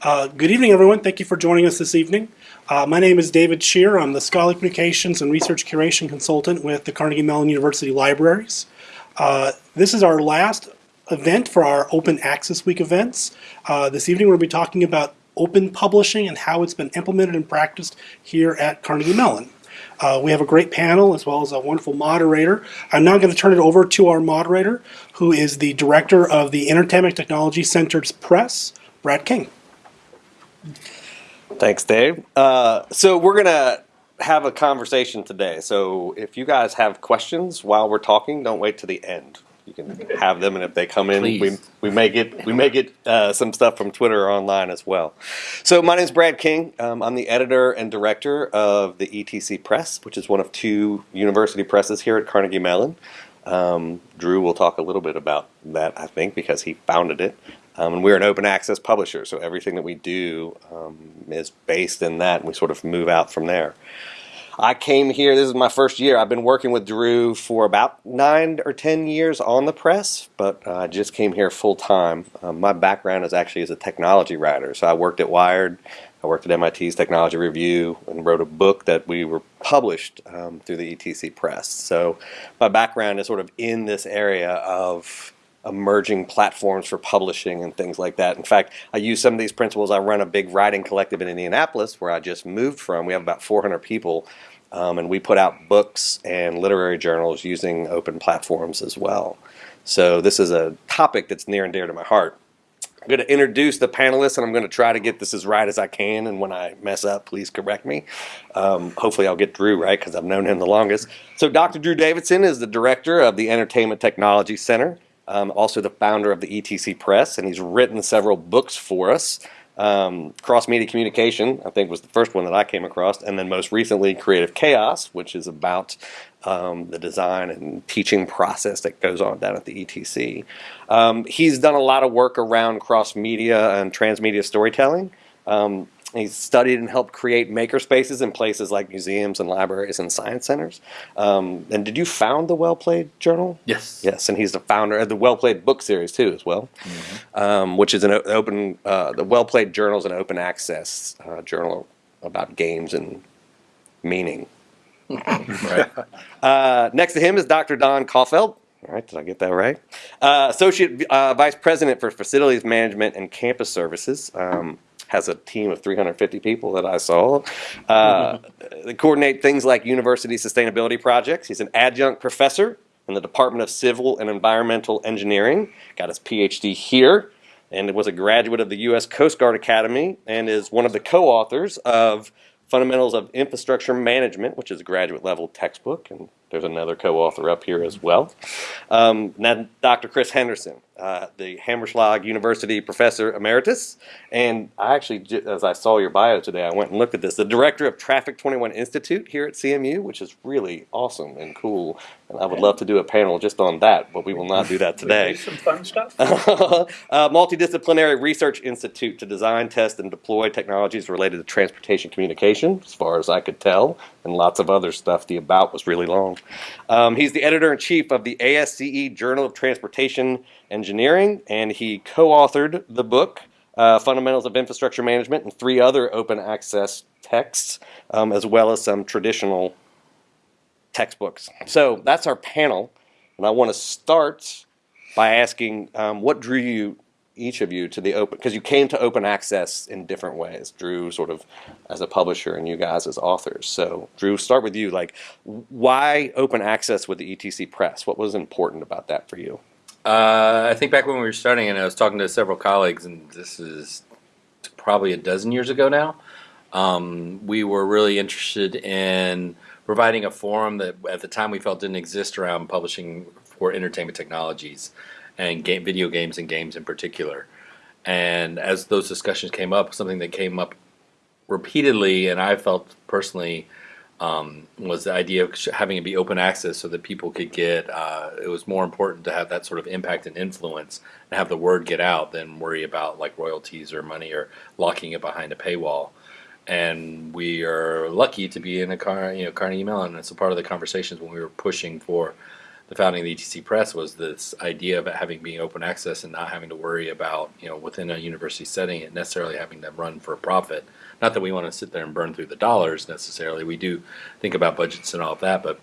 Uh, good evening, everyone. Thank you for joining us this evening. Uh, my name is David Scherer. I'm the Scholarly Communications and Research Curation Consultant with the Carnegie Mellon University Libraries. Uh, this is our last event for our Open Access Week events. Uh, this evening we'll be talking about open publishing and how it's been implemented and practiced here at Carnegie Mellon. Uh, we have a great panel as well as a wonderful moderator. I'm now going to turn it over to our moderator, who is the director of the Entertainment Technology Center's Press, Brad King. Thanks, Dave. Uh, so we're gonna have a conversation today. So if you guys have questions while we're talking, don't wait to the end. You can have them, and if they come in, we, we may get we may get uh, some stuff from Twitter or online as well. So my name is Brad King. Um, I'm the editor and director of the ETC Press, which is one of two university presses here at Carnegie Mellon. Um, Drew will talk a little bit about that, I think, because he founded it. Um, and we're an open access publisher, so everything that we do um, is based in that, and we sort of move out from there. I came here, this is my first year. I've been working with Drew for about nine or ten years on the press, but uh, I just came here full time. Um, my background is actually as a technology writer, so I worked at Wired, I worked at MIT's Technology Review, and wrote a book that we were published um, through the ETC Press. So my background is sort of in this area of emerging platforms for publishing and things like that. In fact, I use some of these principles. I run a big writing collective in Indianapolis where I just moved from. We have about 400 people, um, and we put out books and literary journals using open platforms as well. So this is a topic that's near and dear to my heart. I'm going to introduce the panelists, and I'm going to try to get this as right as I can. And when I mess up, please correct me. Um, hopefully, I'll get Drew right because I've known him the longest. So, Dr. Drew Davidson is the director of the Entertainment Technology Center, um, also the founder of the ETC Press, and he's written several books for us. Um, Cross Media Communication, I think, was the first one that I came across, and then most recently, Creative Chaos, which is about um, the design and teaching process that goes on down at the ETC. Um, he's done a lot of work around cross media and transmedia storytelling. Um, he's studied and helped create maker spaces in places like museums and libraries and science centers. Um, and did you found the Well Played Journal? Yes. Yes, and he's the founder of the Well Played book series too, as well, um, which is an open. Uh, the Well Played Journal is an open access uh, journal about games and meaning. Right. Uh, next to him is Dr. Don Coffelt. All right, did I get that right? Uh, Associate uh, Vice President for Facilities Management and Campus Services. Um, has a team of 350 people that I saw. Uh, they coordinate things like university sustainability projects. He's an adjunct professor in the Department of Civil and Environmental Engineering. Got his PhD here and was a graduate of the U.S. Coast Guard Academy and is one of the co-authors of Fundamentals of Infrastructure Management, which is a graduate level textbook, and there's another co-author up here as well. Um, then Dr. Chris Hendrickson, uh, the Hamerschlag University Professor Emeritus, and I actually, as I saw your bio today, I went and looked at this. The Director of Traffic 21 Institute here at CMU, which is really awesome and cool, and I would love to do a panel just on that, but we will not do that today. Do some fun stuff. uh, Multidisciplinary Research Institute to design, test, and deploy technologies related to transportation communication, as far as I could tell, and lots of other stuff. The about was really long. Um, he's the editor in chief of the ASCE Journal of Transportation Engineering, and he co authored the book. Uh, Fundamentals of Infrastructure Management and three other open access texts, um, as well as some traditional textbooks. So that's our panel, and I want to start by asking um, what drew you, each of you, to the open, because you came to open access in different ways. Drew, sort of as a publisher, and you guys as authors. So, Drew, start with you. Like, why open access with the ETC Press? What was important about that for you? Uh, I think back when we were starting, and I was talking to several colleagues, and this is probably a dozen years ago now. Um, we were really interested in providing a forum that at the time we felt didn't exist around publishing for entertainment technologies and game, video games and games in particular. And as those discussions came up, something that came up repeatedly, and I felt personally um, was the idea of having it be open access so that people could get. Uh, it was more important to have that sort of impact and influence and have the word get out than worry about like royalties or money or locking it behind a paywall. And we are lucky to be in a car, you know, Carnegie Mellon. It's a part of the conversations when we were pushing for the founding of the ETC Press was this idea of it having being open access and not having to worry about you know within a university setting it necessarily having to run for a profit. Not that we want to sit there and burn through the dollars necessarily. We do think about budgets and all of that, but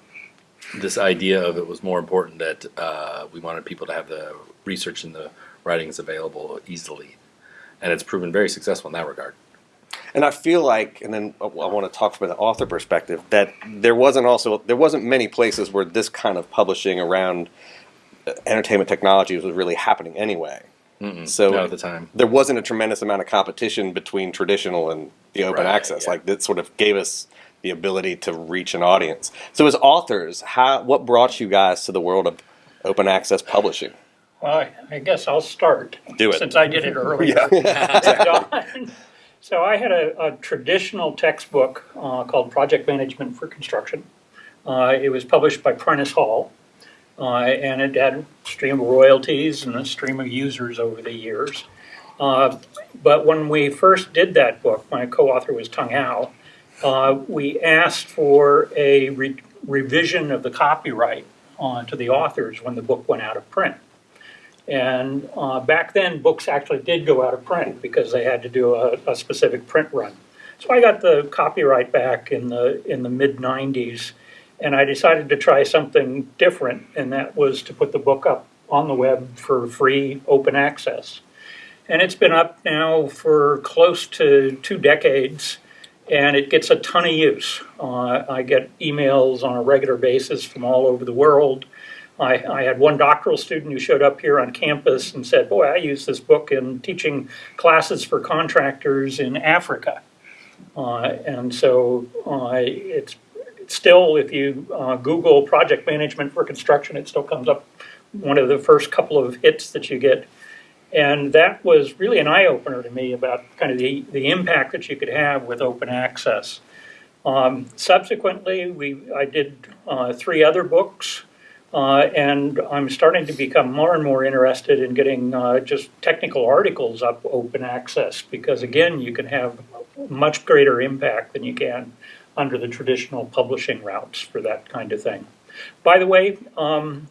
this idea of it was more important that uh, we wanted people to have the research and the writings available easily, and it's proven very successful in that regard. And I feel like, and then I want to talk from the author perspective, that there wasn't also there wasn't many places where this kind of publishing around uh, entertainment technologies was really happening anyway. So at the time. there wasn't a tremendous amount of competition between traditional and the open Right, access. yeah. Like that sort of gave us the ability to reach an audience. So as authors, how what brought you guys to the world of open access publishing? Well, I- I guess I'll start. Do it. Since I did it earlier. So- So I had a, a traditional textbook uh, called Project Management for Construction. Uh, It was published by Prentice Hall, uh, and it had a stream of royalties and a stream of users over the years. Uh, But when we first did that book, my co-author was Tung Au, uh, we asked for a re- revision of the copyright uh, to the authors when the book went out of print. And uh, back then, books actually did go out of print because they had to do a, a specific print run. So I got the copyright back in the in the mid '90s, and I decided to try something different, and that was to put the book up on the web for free, open access. And it's been up now for close to two decades, and it gets a ton of use. Uh, I get emails on a regular basis from all over the world. I, I had one doctoral student who showed up here on campus and said, Boy, I use this book in teaching classes for contractors in Africa. Uh, and so uh, it's, still, if you uh, Google project management for construction, it still comes up one of the first couple of hits that you get. And that was really an eye opener to me about kind of the, the impact that you could have with open access. Um, subsequently, we, I did uh, three other books. Uh, and I'm starting to become more and more interested in getting uh, just technical articles up open access because, again, you can have much greater impact than you can under the traditional publishing routes for that kind of thing. By the way, um,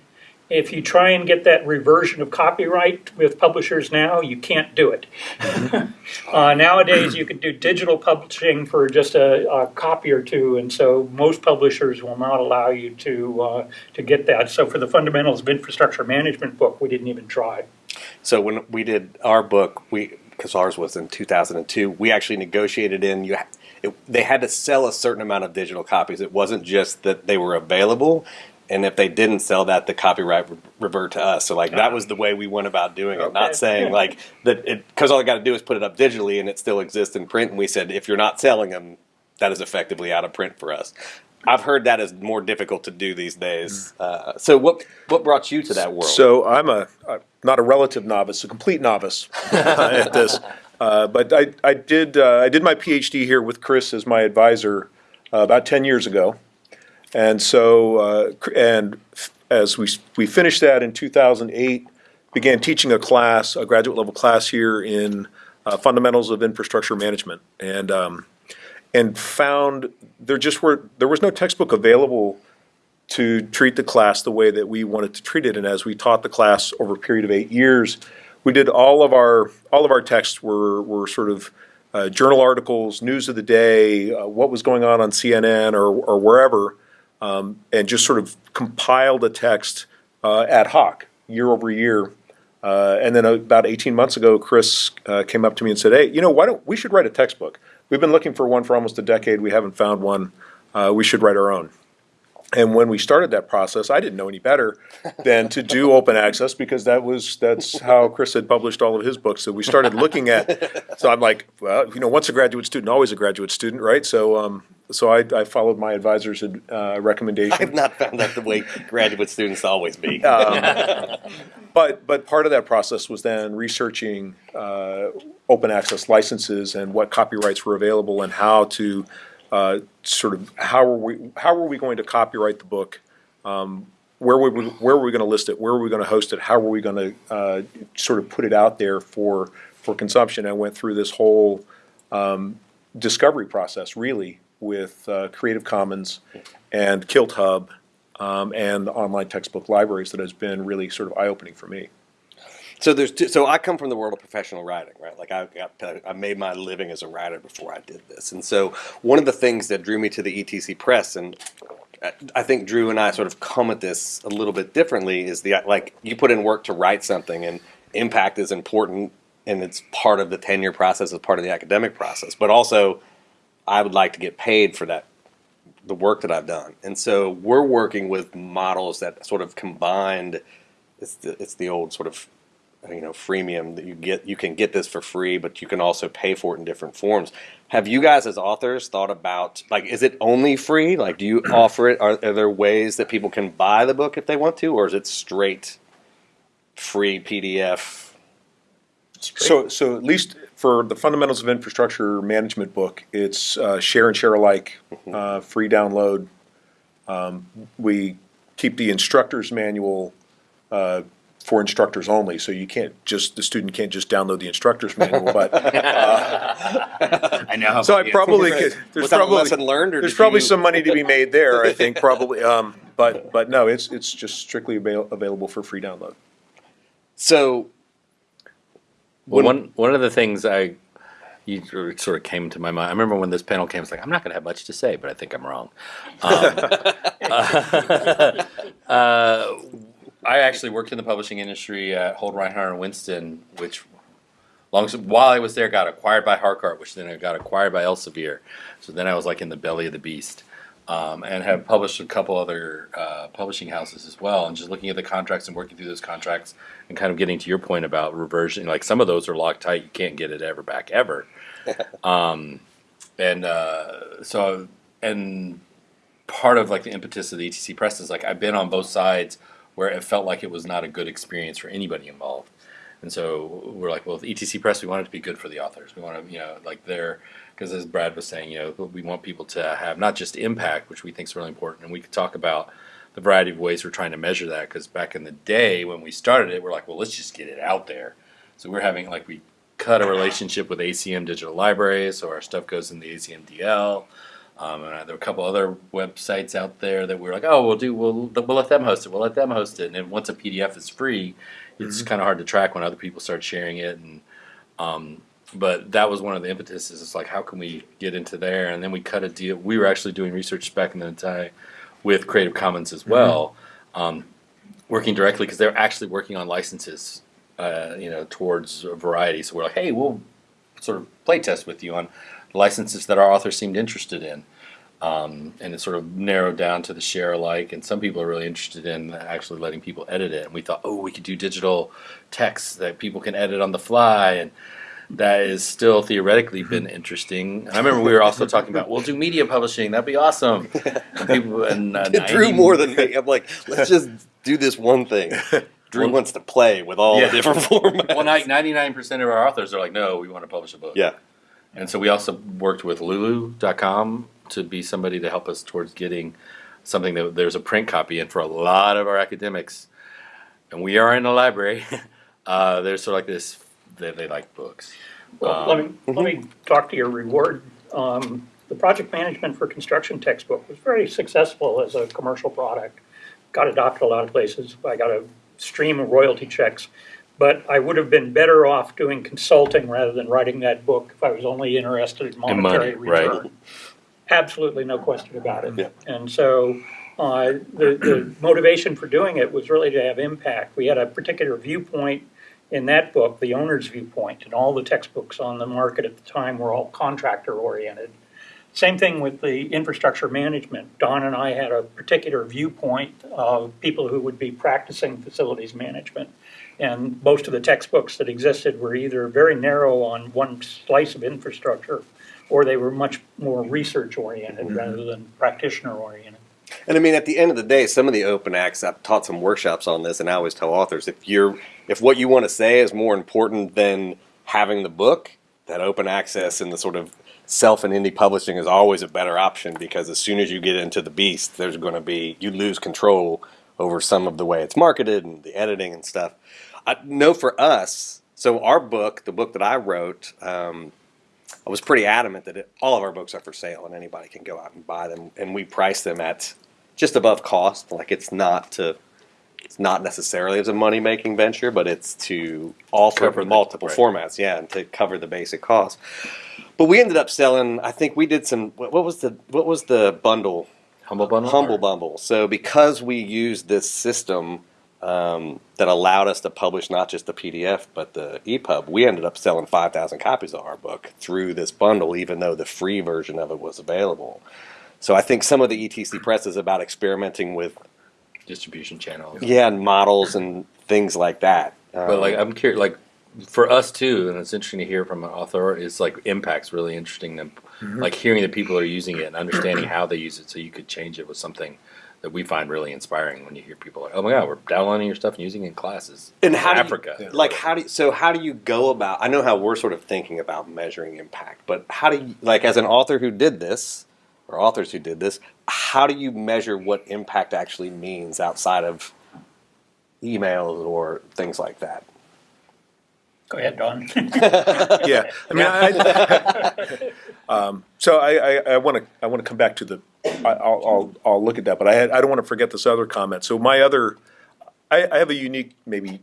if you try and get that reversion of copyright with publishers now, you can't do it. uh, nowadays, you can do digital publishing for just a, a, copy or two, and so most publishers will not allow you to uh, to get that. So, for the fundamentals of infrastructure management book, we didn't even try. So when we did our book, we because ours was in 2002, we actually negotiated in you. It, they had to sell a certain amount of digital copies. It wasn't just that they were available, and if they didn't sell that, the copyright would revert to us. So like that was the way we went about doing it. Okay. Not saying like that it because all I got to do is put it up digitally and it still exists in print. And we said if you're not selling them, that is effectively out of print for us. I've heard that is more difficult to do these days. Uh, so what what brought you to that world? So I'm a, a not a relative novice, a complete novice at this. Uh, but I, I did uh, I did my PhD here with Chris as my advisor uh, about ten years ago, and so uh, and as we we finished that in 2008, began teaching a class, a graduate level class here in uh, fundamentals of infrastructure management, and um, and found there just were there was no textbook available to treat the class the way that we wanted to treat it. And as we taught the class over a period of eight years, we did all of our all of our texts were were sort of uh, journal articles, news of the day, uh, what was going on on CNN or or wherever, um, and just sort of compiled a text uh, ad hoc year over year. Uh, and then about 18 months ago, Chris uh, came up to me and said, "Hey, you know, why don't we should write a textbook? We've been looking for one for almost a decade. We haven't found one. Uh, we should write our own." And when we started that process, I didn't know any better than to do open access because that was that's how Chris had published all of his books. So we started looking at. So I'm like, well, you know, once a graduate student, always a graduate student, right? So um, so I, I followed my advisor's uh, recommendation. I've not found that the way graduate students always be. But but part of that process was then researching uh, open access licenses and what copyrights were available and how to uh, sort of how were we how were we going to copyright the book. Um, where were we, where were we going to list it? Where were we going to host it? How were we going to uh, sort of put it out there for for consumption? I went through this whole um, discovery process really with uh, Creative Commons and KiltHub um, and online textbook libraries that has been really sort of eye-opening for me. So there's two, so I come from the world of professional writing, right? Like I got I made my living as a writer before I did this, and so one of the things that drew me to the ETC Press, and I- I think Drew and I sort of come at this a little bit differently, is the like you put in work to write something, and impact is important, and it's part of the tenure process, it's part of the academic process, but also I would like to get paid for that the work that I've done. And so we're working with models that sort of combined it's the, it's the old sort of you know freemium that you get you can get this for free but you can also pay for it in different forms. Have you guys as authors thought about like is it only free? Like do you offer it are, are there ways that people can buy the book if they want to or is it straight free PDF? So, so at least for the fundamentals of infrastructure management book, it's uh, share and share alike, uh, free download. Um, we keep the instructor's manual uh, for instructors only, so you can't just the student can't just download the instructor's manual. But I know. So I probably could. There's Was that a probably lesson learned, or there's did probably you- some money to be made there. I think probably, um, but but no, it's it's just strictly avail- available for free download. So Well, one one of the things I you it sort of came to my mind. I remember when this panel came, I was like, I'm not going to have much to say, but I think I'm wrong. Um, uh, I actually worked in the publishing industry at Holt Rinehart and Winston, which long while I was there, got acquired by Harcourt, which then got acquired by Elsevier. So then I was like in the belly of the beast. Um, and have published a couple other uh, publishing houses as well. And just looking at the contracts and working through those contracts and kind of getting to your point about reversion, like some of those are locked tight, you can't get it ever back ever. um, and uh, so, and part of like the impetus of the ETC press is like I've been on both sides where it felt like it was not a good experience for anybody involved. And so we're like, well, with ETC Press, we want it to be good for the authors. We want to, you know, like they're, because as Brad was saying, you know, we want people to have not just impact, which we think is really important. And we could talk about the variety of ways we're trying to measure that. Because back in the day when we started it, we're like, well, let's just get it out there. So we're having, like, we cut a relationship with ACM Digital Libraries, so our stuff goes in the ACM DL. Um, and there were a couple other websites out there that we were like, oh, we'll do, we'll, we'll let them host it, we'll let them host it. And then once a PDF is free, it's kind of hard to track when other people start sharing it. And um, but that was one of the impetuses. It's like, how can we get into there? And then we cut a deal. We were actually doing research back in the day with Creative Commons as well, um, working directly because they're actually working on licenses, uh, you know, towards a variety. So we're like, hey, we'll sort of play test with you on licenses that our authors seemed interested in. Um, and it sort of narrowed down to the share alike. And some people are really interested in actually letting people edit it. And we thought, oh, we could do digital text that people can edit on the fly. And that is still theoretically been interesting. I remember we were also talking about, we'll do media publishing. That'd be awesome. And people, and, uh, it drew more than me. I'm like, let's just do this one thing. Drew wants to play with all Yeah. the different formats. Well, like 99% of our authors are like, no, we want to publish a book. yeah. And so we also worked with Lulu.com to be somebody to help us towards getting something that there's a print copy and for a lot of our academics. And we are in a library. Uh, there's sort of like this, they, they like books. Well, let me, let me talk to your reward. Um, the project management for construction textbook was very successful as a commercial product. Got adopted a lot of places. I got a stream of royalty checks. But I would have been better off doing consulting rather than writing that book if I was only interested in money, monetary right. return. Absolutely no question about it. Yeah. And so, uh, the, the motivation for doing it was really to have impact. We had a particular viewpoint in that book, the owner's viewpoint, and all the textbooks on the market at the time were all contractor oriented. Same thing with the infrastructure management. Don and I had a particular viewpoint of people who would be practicing facilities management. And most of the textbooks that existed were either very narrow on one slice of infrastructure, or they were much more research oriented mm-hmm. rather than practitioner oriented. And I mean, at the end of the day, some of the open acts, I've taught some workshops on this, and I always tell authors if you're if what you want to say is more important than having the book, that open access and the sort of self and indie publishing is always a better option because as soon as you get into the beast, there's going to be you lose control over some of the way it's marketed and the editing and stuff. I know for us, so our book, the book that I wrote. Um, I was pretty adamant that it, all of our books are for sale and anybody can go out and buy them, and we price them at just above cost. Like it's not to, it's not necessarily as a money making venture, but it's to offer Cover the- multiple right. formats, yeah, and to cover the basic cost. But we ended up selling. I think we did some. What was the what was the bundle? Humble bundle. Humble or- Bumble. So because we used this system um, that allowed us to publish not just the PDF but the EPUB, we ended up selling five thousand copies of our book through this bundle, even though the free version of it was available. So I think some of the ETC press is about experimenting with distribution channels. yeah and models and things like that. But Um, like I'm curious, like for us too, and it's interesting to hear from an author. Is like impact's really interesting. To, mm-hmm. Like hearing that people are using it and understanding how they use it, so you could change it was something that we find really inspiring when you hear people like, "Oh my God, we're downloading your stuff and using it in classes." And how in do you- Africa, like how do you, so how do you go about i know how we're sort of thinking about measuring impact but how do you like as an author who did this or authors who did this how do you measure what impact actually means outside of emails or things like that Go ahead, Don. Yeah, I mean, I, um, so I, I, I want to, I want to come back to the, I, I'll, I'll, I'll look at that, but I had, I don't want to forget this other comment. So my other, I, I have a unique, maybe,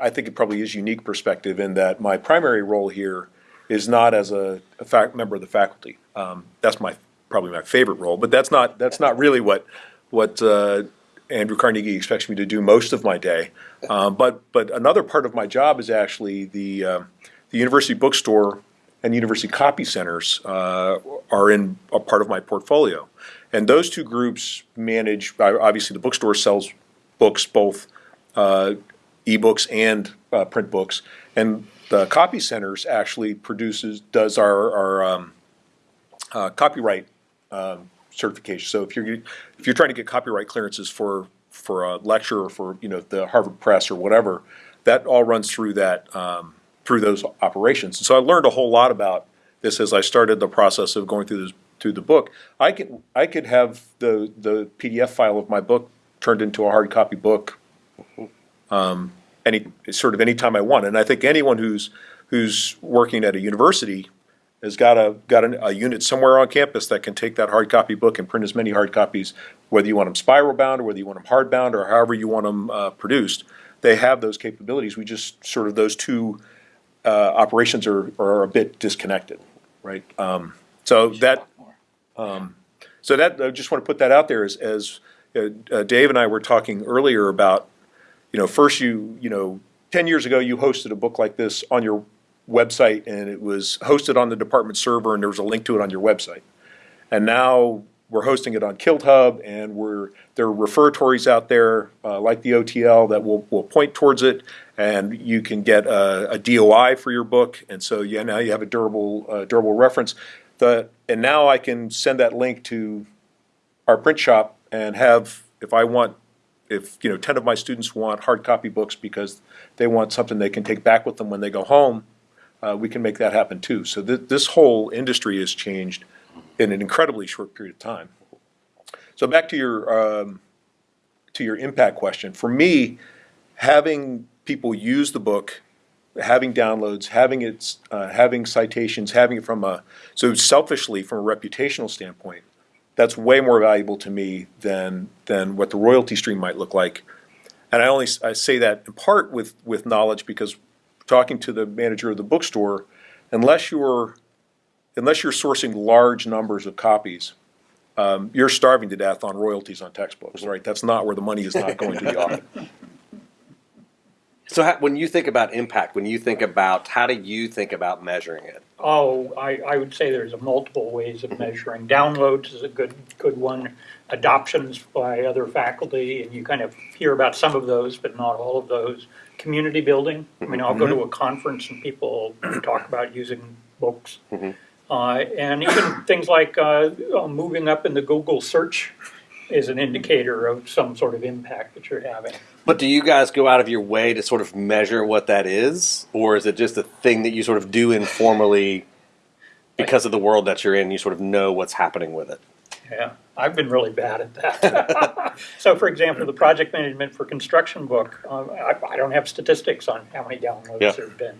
I think it probably is unique perspective in that my primary role here is not as a, a fac, member of the faculty. Um, that's my, probably my favorite role, but that's not, that's not really what, what, uh, Andrew Carnegie expects me to do most of my day. Um, but but another part of my job is actually the uh, the university bookstore and university copy centers uh, are in a part of my portfolio, and those two groups manage. Obviously, the bookstore sells books, both uh, ebooks and uh, print books, and the copy centers actually produces does our our um, uh, copyright um, certification. So if you're if you're trying to get copyright clearances for for a lecture or for you know the Harvard Press or whatever, that all runs through that um, through those operations. And so I learned a whole lot about this as I started the process of going through this through the book. I could I could have the the PDF file of my book turned into a hard copy book um, any sort of anytime I want. And I think anyone who's who's working at a university has got a got a, a unit somewhere on campus that can take that hard copy book and print as many hard copies, whether you want them spiral bound or whether you want them hard bound or however you want them uh, produced. They have those capabilities. We just sort of those two uh, operations are, are a bit disconnected, right? Um, so that so that I just want to put that out there as as uh, uh, Dave and I were talking earlier about, you know, first you you know, ten years ago you hosted a book like this on your website and it was hosted on the department server and there was a link to it on your website, and now we're hosting it on KiltHub and we're there are referatories out there uh, like the OTL that will will point towards it and you can get a, a DOI for your book and so yeah now you have a durable uh, durable reference. The and now I can send that link to our print shop and have, if I want, if, you know, ten of my students want hard copy books because they want something they can take back with them when they go home, uh, we can make that happen too. So th- this whole industry has changed in an incredibly short period of time. So back to your, um, to your impact question. For me, having people use the book, having downloads, having its, uh, having citations, having it from a, so selfishly, from a reputational standpoint, that's way more valuable to me than than what the royalty stream might look like. And I only I say that in part with with knowledge because talking to the manager of the bookstore, unless you're unless you're sourcing large numbers of copies, um, you're starving to death on royalties on textbooks. Right? That's not where the money is not going to the author. so how, when you think about impact when you think about how do you think about measuring it Oh, I, I would say there's a multiple ways of measuring. Downloads is a good, good one. Adoptions by other faculty, and you kind of hear about some of those, but not all of those. Community building, I mean, I'll go to a conference and people talk about using books. Uh, and even things like, uh, uh, moving up in the Google search is an indicator of some sort of impact that you're having. But do you guys go out of your way to sort of measure what that is, or is it just a thing that you sort of do informally because of the world that you're in? You sort of know what's happening with it. Yeah, I've been really bad at that. so, for example, the project management for construction book, um, I, I don't have statistics on how many downloads Yeah. there have been.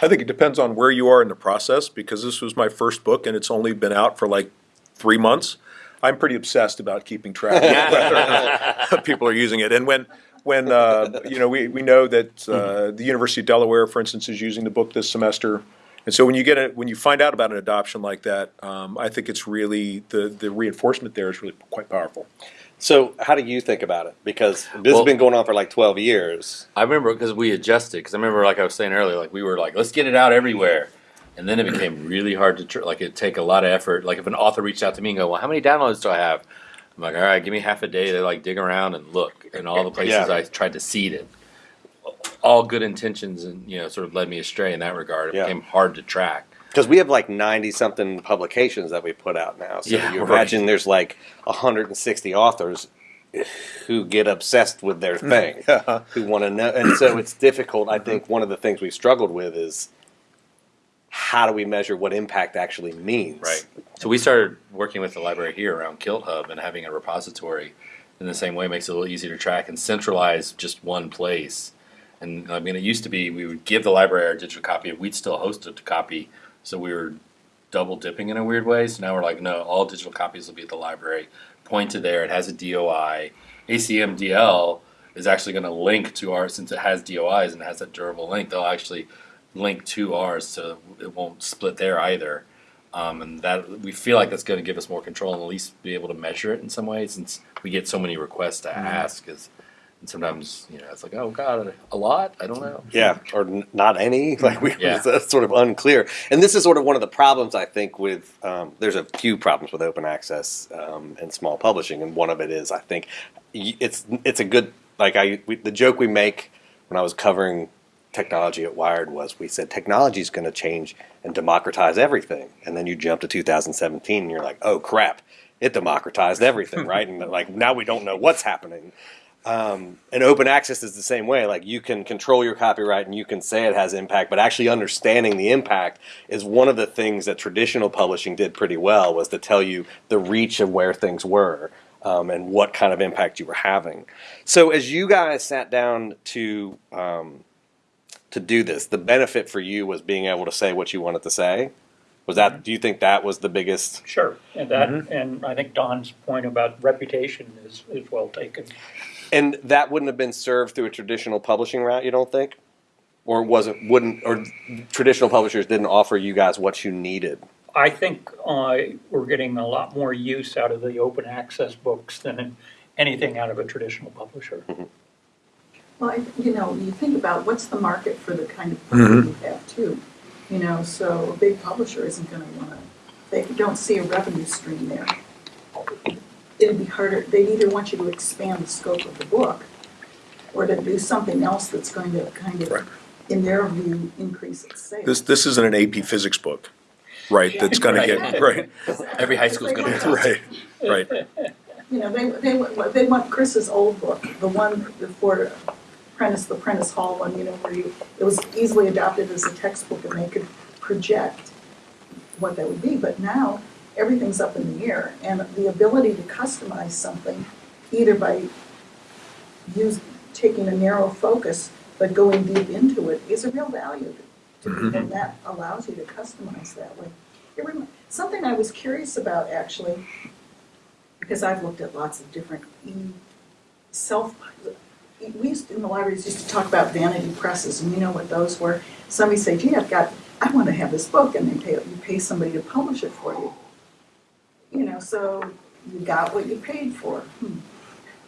I think it depends on where you are in the process because this was my first book and it's only been out for like three months. I'm pretty obsessed about keeping track of whether or not people are using it. And when, when, uh, you know, we, we know that, uh, the University of Delaware, for instance, is using the book this semester. And so when you get it, when you find out about an adoption like that, um, I think it's really, the, the reinforcement there is really quite powerful. So, how do you think about it? Because this Well- has been going on for like 12 years. I remember because we adjusted. Because I remember, like I was saying earlier, like we were like, let's get it out everywhere, and then it became really hard to tr- like it take a lot of effort. Like if an author reached out to me and go, well, how many downloads do I have? I'm like, all right, give me half a day to like dig around and look, in all the places Yeah. I tried to seed it. All good intentions, and you know, sort of led me astray in that regard. It Yeah. became hard to track. Because we have like 90 something publications that we put out now. So, Yeah, you right. imagine there's like 160 authors who get obsessed with their hmm. thing, who want to know. And so, it's difficult. I think one of the things we've struggled with is how do we measure what impact actually means? Right. So we started working with the library here around Kilt Hub and having a repository in the same way makes it a little easier to track and centralize just one place. And I mean, it used to be we would give the library our digital copy, we'd still host a copy, so we were double dipping in a weird way. So now we're like, no, all digital copies will be at the library. Point to there, it has a DOI. ACMDL is actually going to link to ours since it has DOIs and it has a durable link. They'll actually link to ours, so it won't split there either. Um, and that we feel like that's going to give us more control and at least be able to measure it in some way, since we get so many requests to ask. Is and sometimes you know it's like, oh god, a lot. I don't know. Yeah, or n- not any. Like we, Yeah. that's sort of unclear. And this is sort of one of the problems I think with. Um, there's a few problems with open access um, and small publishing, and one of it is I think it's it's a good like I we, the joke we make when I was covering technology at Wired was we said technology is going to change and democratize everything, and then you jump to 2017 and you're like, oh crap, it democratized everything, right? And like now we don't know what's happening and open access is the same way. Like you can control your copyright and you can say it has impact, but actually understanding the impact is one of the things that traditional publishing did pretty well was to tell you the reach of where things were um, and what kind of impact you were having. So as you guys sat down to um, to do this, the benefit for you was being able to say what you wanted to say. Was that? Do you think that was the biggest? Sure, and that, and I think Don's point about reputation is, is well taken. And that wouldn't have been served through a traditional publishing route, you don't think? Or wasn't wouldn't or traditional publishers didn't offer you guys what you needed? I think uh, we're getting a lot more use out of the open access books than anything out of a traditional publisher. Well, I, you know, you think about what's the market for the kind of book that you have too. You know, so a big publisher isn't gonna wanna, they don't see a revenue stream there. It'd be harder, they'd either want you to expand the scope of the book or to do something else that's going to kind Right. of, in their view, increase its sales. This, this isn't an AP physics book, right, that's gonna get, right, Every high school's going to be right, right. You know, they, they, wa- they want Chris's old book, the one before Prentice, the Prentice Hall one, you know, where you, it was easily adopted as a textbook and they could project what that would be, but now everything's up in the air. And the ability to customize something, either by use, taking a narrow focus, but going deep into it, is a real value to me. Mm-hmm. And that allows you to customize that way. Something I was curious about, actually, because I've looked at lots of different self. We used in the libraries used to talk about vanity presses, and you know what those were. Somebody say, "Gee, I've got, I want to have this book," and they pay you pay somebody to publish it for you. You know, so you got what you paid for. Hmm.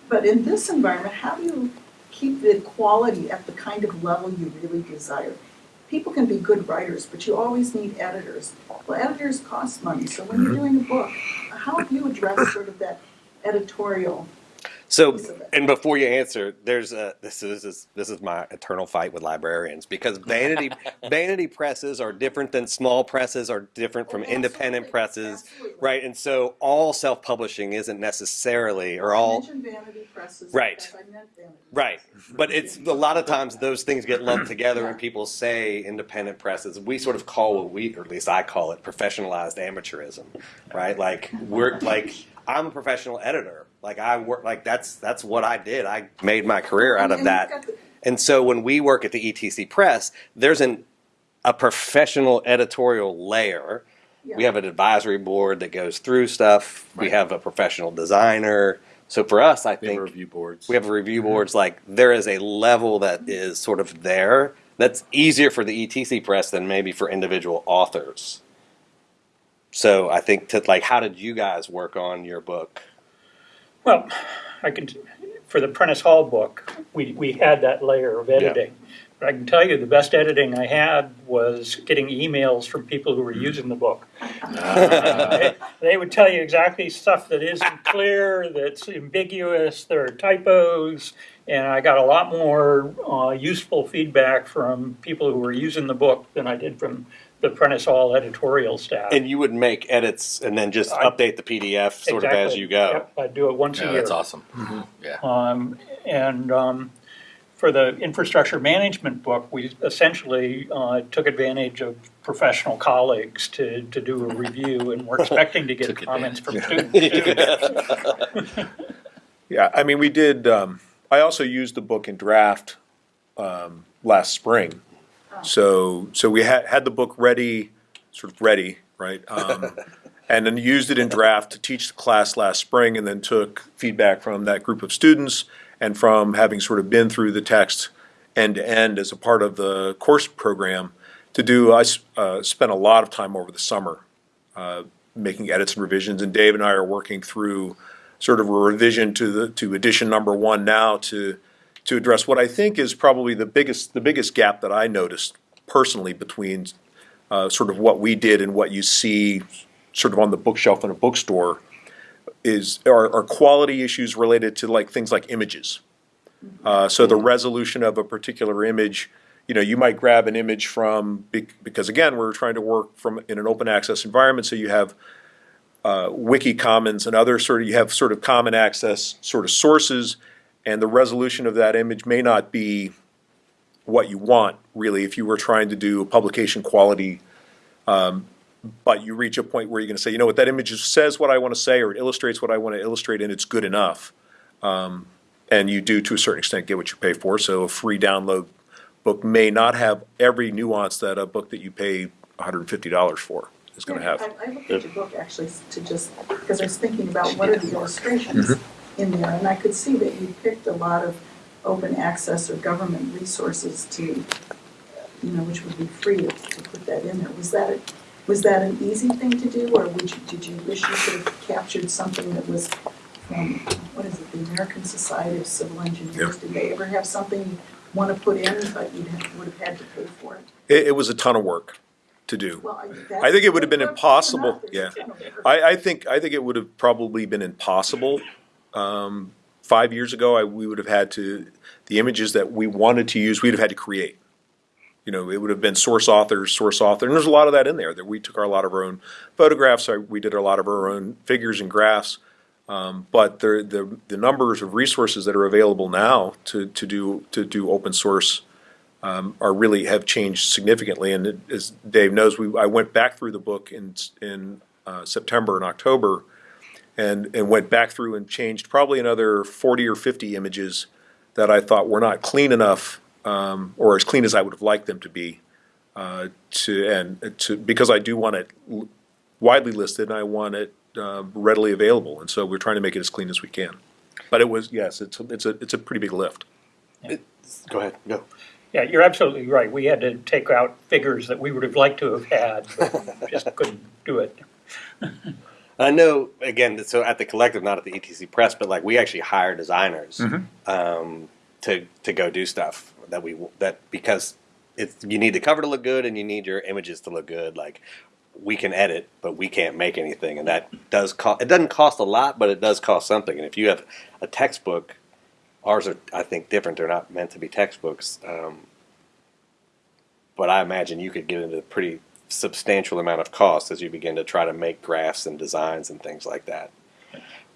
But in this environment, how do you keep the quality at the kind of level you really desire? People can be good writers, but you always need editors. Well, editors cost money, so when you're doing a book, how do you address sort of that editorial? So, piece of it? and before you answer, there's a this is this is, this is my eternal fight with librarians because vanity vanity presses are different than small presses are different from Oh, independent presses, absolutely. right? And so all self publishing isn't necessarily or all mentioned vanity presses. Right. I meant vanity Right, presses. but it's a lot of times those things get lumped together and people say independent presses. We sort of call what we, or at least I call it, professionalized amateurism, right? Like we're like I'm a professional editor. Like I work, like that's that's what I did. I made my career out of that. you've got the- And so when we work at the ETC Press, there's an a professional editorial layer We have an advisory board that goes through stuff. We have a professional designer. So for us, I They have think review boards. we have review mm-hmm. boards. Like there is a level that is sort of there that's easier for the ETC press than maybe for individual authors. So I think to like, how did you guys work on your book? Well, I can, for the Prentice Hall book, we, we had that layer of editing. But I can tell you, the best editing I had was getting emails from people who were using the book. They- They would tell you exactly stuff that isn't clear, that's ambiguous, there are typos, and I got a lot more uh, useful feedback from people who were using the book than I did from the Prentice Hall editorial staff. And you would make edits and then just I- update the PDF sort of as Exactly. you go. Yep, I do it once a yeah, year. that's awesome. Yeah. Um, and um, for the infrastructure management book, we essentially uh, took advantage of professional colleagues to, to do a review, and we're expecting to get Took comments from students. Yeah, I mean, we did, um, I also used the book in draft, um, last spring. So, so we had, had the book ready, sort of ready, right? Um, and then used it in draft to teach the class last spring and then took feedback from that group of students and from having sort of been through the text end to end as a part of the course program to do, I uh, spent a lot of time over the summer, uh, making edits and revisions, and Dave and I are working through sort of a revision to the, to edition number one now to, to address what I think is probably the biggest, the biggest gap that I noticed personally between, uh, sort of what we did and what you see sort of on the bookshelf in a bookstore is, are, are quality issues related to like, things like images. Uh, so the resolution of a particular image, you know, you might grab an image from, because again, we're trying to work from, in an open access environment, so you have uh, wiki commons and other sort of, you have sort of common access sort of sources, and the resolution of that image may not be what you want, really, if you were trying to do a publication quality. Um, but you reach a point where you're gonna say, you know what, that image says what I wanna say, or it illustrates what I wanna illustrate, and it's good enough. Um, and you do, to a certain extent, get what you pay for, so a free download book may not have every nuance that a book that you pay hundred and fifty dollars for is gonna have. I, I looked at your book actually to just, because I was thinking about what are the illustrations Mm-hmm. In there, and I could see that you picked a lot of open access or government resources to, you know, which would be free to, to put that in there. Was that, a- was that an easy thing to do, or would you, did you wish you could have captured something that was from, what is it, the American Society of Civil Engineers? Did they ever have something you want to put in, but you would have had to pay for it? It, it was a ton of work to do. Well, I think it would have been impossible, yeah. yeah. I, I think, I think it would have probably been impossible. Um, five years ago, I, we would have had to, the images that we wanted to use, we'd have had to create. You know, it would have been source authors, source author, and there's a lot of that in there, that we took our, a lot of our own photographs, we did a lot of our own figures and graphs. Um, but the, the, the numbers of resources that are available now to, to do, to do open source um, are really, have changed significantly. And it- as Dave knows, we, I went back through the book in, in uh, September and October and, and went back through and changed probably another forty or fifty images that I thought were not clean enough, um, or as clean as I would have liked them to be. Uh, to, and to, because I do want it l- widely listed and I want it, uh, readily available. And so we're trying to make it as clean as we can. But it was, yes, it's, a- it's a, it's a pretty big lift. Go ahead, go. Yeah, you're absolutely right. We had to take out figures that we would have liked to have had, but just couldn't do it. I know again. So at the collective, not at the ETC Press, but like we actually hire designers um, to to go do stuff that we that because it's you need the cover to look good and you need your images to look good. Like we can edit, but we can't make anything, and that does cost. It doesn't cost a lot, but it does cost something. And if you have a textbook, ours are I think different. They're not meant to be textbooks. Um, but I imagine you could get into pretty substantial amount of cost as you begin to try to make graphs and designs and things like that.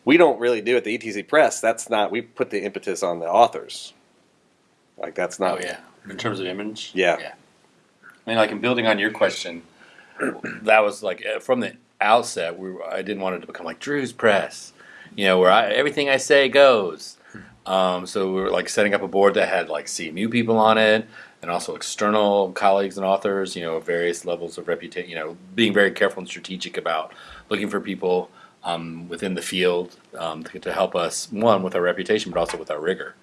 We don't really do at the ETC Press. That's not. We put the impetus on the authors. Like that's not. Oh yeah. In terms of image. Yeah. Yeah. I mean, like in building on your question, that was like uh, from the outset. We were, I didn't want it to become like Drew's Press, you know, where I, everything I say goes. Um, so we were like setting up a board that had like CMU people on it, and also external colleagues and authors, you know, various levels of reputation, you know, being very careful and strategic about looking for people um, within the field um, to, to help us, one, with our reputation, but also with our rigor.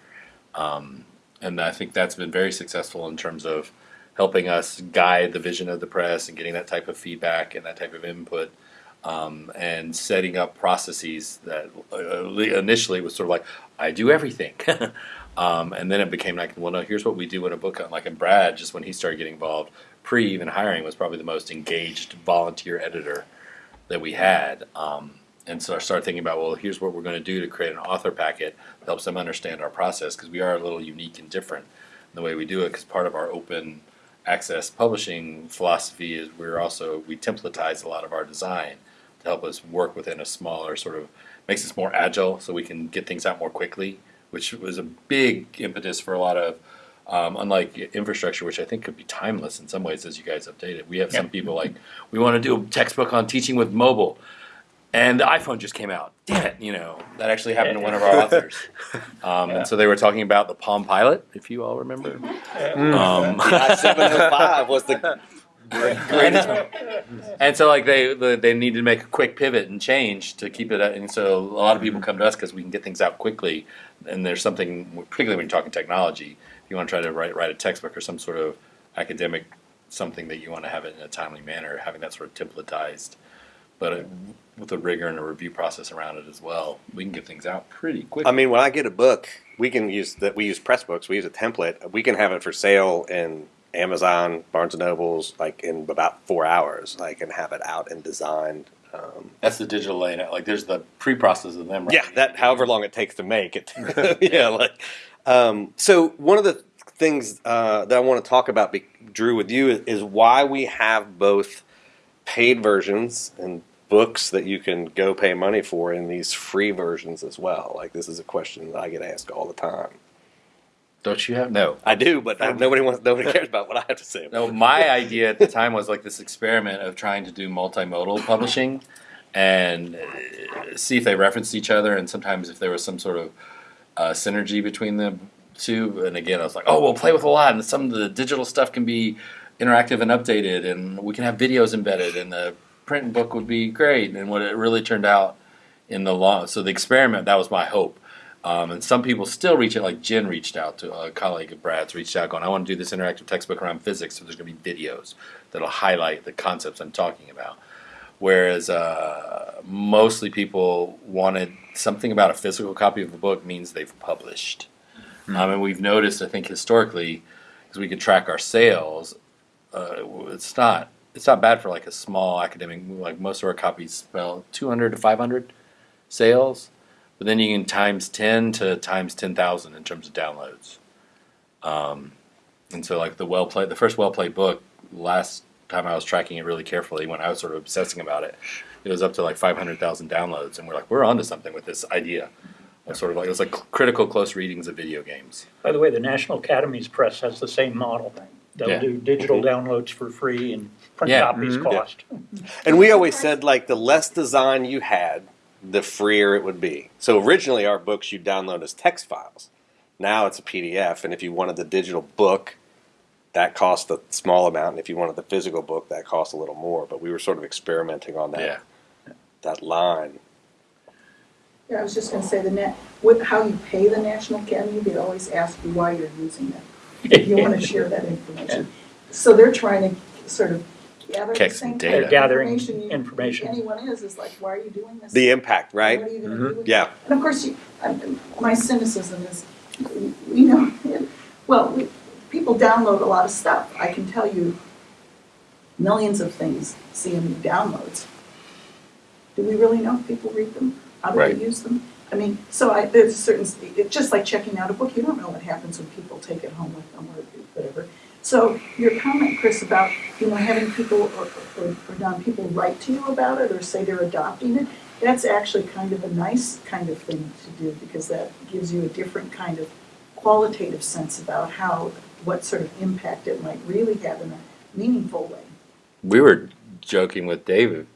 Um, and I think that's been very successful in terms of helping us guide the vision of the press and getting that type of feedback and that type of input um, and setting up processes that uh, initially was sort of like I do everything, um, and then it became like, well, no, here's what we do in a book. Like in Brad, just when he started getting involved, pre even hiring, was probably the most engaged volunteer editor that we had. Um, and so I started thinking about, well, here's what we're going to do to create an author packet that helps them understand our process because we are a little unique and different in the way we do it. Because part of our open access publishing philosophy is we're also we templatize a lot of our design to help us work within a smaller sort of makes us more agile so we can get things out more quickly which was a big impetus for a lot of um, unlike infrastructure which i think could be timeless in some ways as you guys update it. We have some people like we want to do a textbook on teaching with mobile and the iphone just came out. Damn it you know that actually happened to one of our authors. Um, and so they were talking about the palm pilot if you all remember. Um, I seven oh five was the greatest. and so like they the, they needed to make a quick pivot and change to keep it at, and so a lot of people come to us because we can get things out quickly and there's something particularly when you're talking technology if you want to try to write write a textbook or some sort of academic something that you want to have it in a timely manner having that sort of templatized but it, with a rigor and a review process around it as well we can get things out pretty quickly I mean, when I get a book, we can use that. We use Pressbooks. We use a template. We can have it for sale in Amazon, Barnes and Nobles, like in about four hours. I can have it out and designed. Um, that's the digital layout like there's the pre-process of them yeah, that however long it takes to make it. yeah, like um, so. One of the things uh, that I want to talk about, be, Drew, with you is, is why we have both paid versions and books that you can go pay money for in these free versions as well. Like this is a question that I get asked all the time. Don't you have no I do, but nobody wants. Nobody cares about what I have to say. No, my idea at the time was like this experiment of trying to do multimodal publishing and uh, see if they referenced each other and sometimes if there was some sort of uh, synergy between the two. And again, I was like, oh, we'll play with a lot, and some of the digital stuff can be interactive and updated, and we can have videos embedded, and the print book would be great. And what it really turned out in the long, so the experiment that was my hope. Um, and some people still reach out, like Jen reached out to a colleague of Brad's, reached out going, I want to do this interactive textbook around physics, so there's going to be videos that'll highlight the concepts I'm talking about. Whereas uh, mostly people wanted something about a physical copy of a book means they've published. Um, and we've noticed, I think, historically, because we can track our sales, uh, it's not it's not bad for like a small academic. Like most of our copies spell 200 to 500 sales, but then you can times 10 to times 10,000 in terms of downloads. Um, and so, like the well played, the first well played book, last time I was tracking it really carefully, when I was sort of obsessing about it, it was up to like 500,000 downloads, and we're like, we're onto something with this idea. Of sort of like it was like critical close readings of video games. By the way, the National Academies Press has the same model. They'll Yeah. do digital downloads for free and print Yeah. copies Mhm. cost. And we always said like the less design you had, the freer it would be. So originally our books you download as text files. Now it's a PDF, and if you wanted the digital book, that cost a small amount, and if you wanted the physical book, that cost a little more. But we were sort of experimenting on that Yeah. that line. Yeah, I was just gonna say, the net, with how you pay the National Academy, they always ask you why you're using it. If you wanna share that information. So they're trying to sort of gather the Collect some same data. They're gathering information you- information. anyone is, is like, why are you doing this? The impact, right? What are you gonna mm-hmm. do with? Yeah. And of course, you, I- my cynicism is, we know, well, we, people download a lot of stuff. I can tell you millions of things CMU downloads. Do we really know if people read them? How do Right. they use them? I mean, so I, there's a certain, it's just like checking out a book, you don't know what happens when people take it home with them or whatever. So your comment, Chris, about, you know, having people, or, or, or non people write to you about it or say they're adopting it, that's actually kind of a nice kind of thing to do because that gives you a different kind of qualitative sense about how, what sort of impact it might really have in a meaningful way. We were joking with David,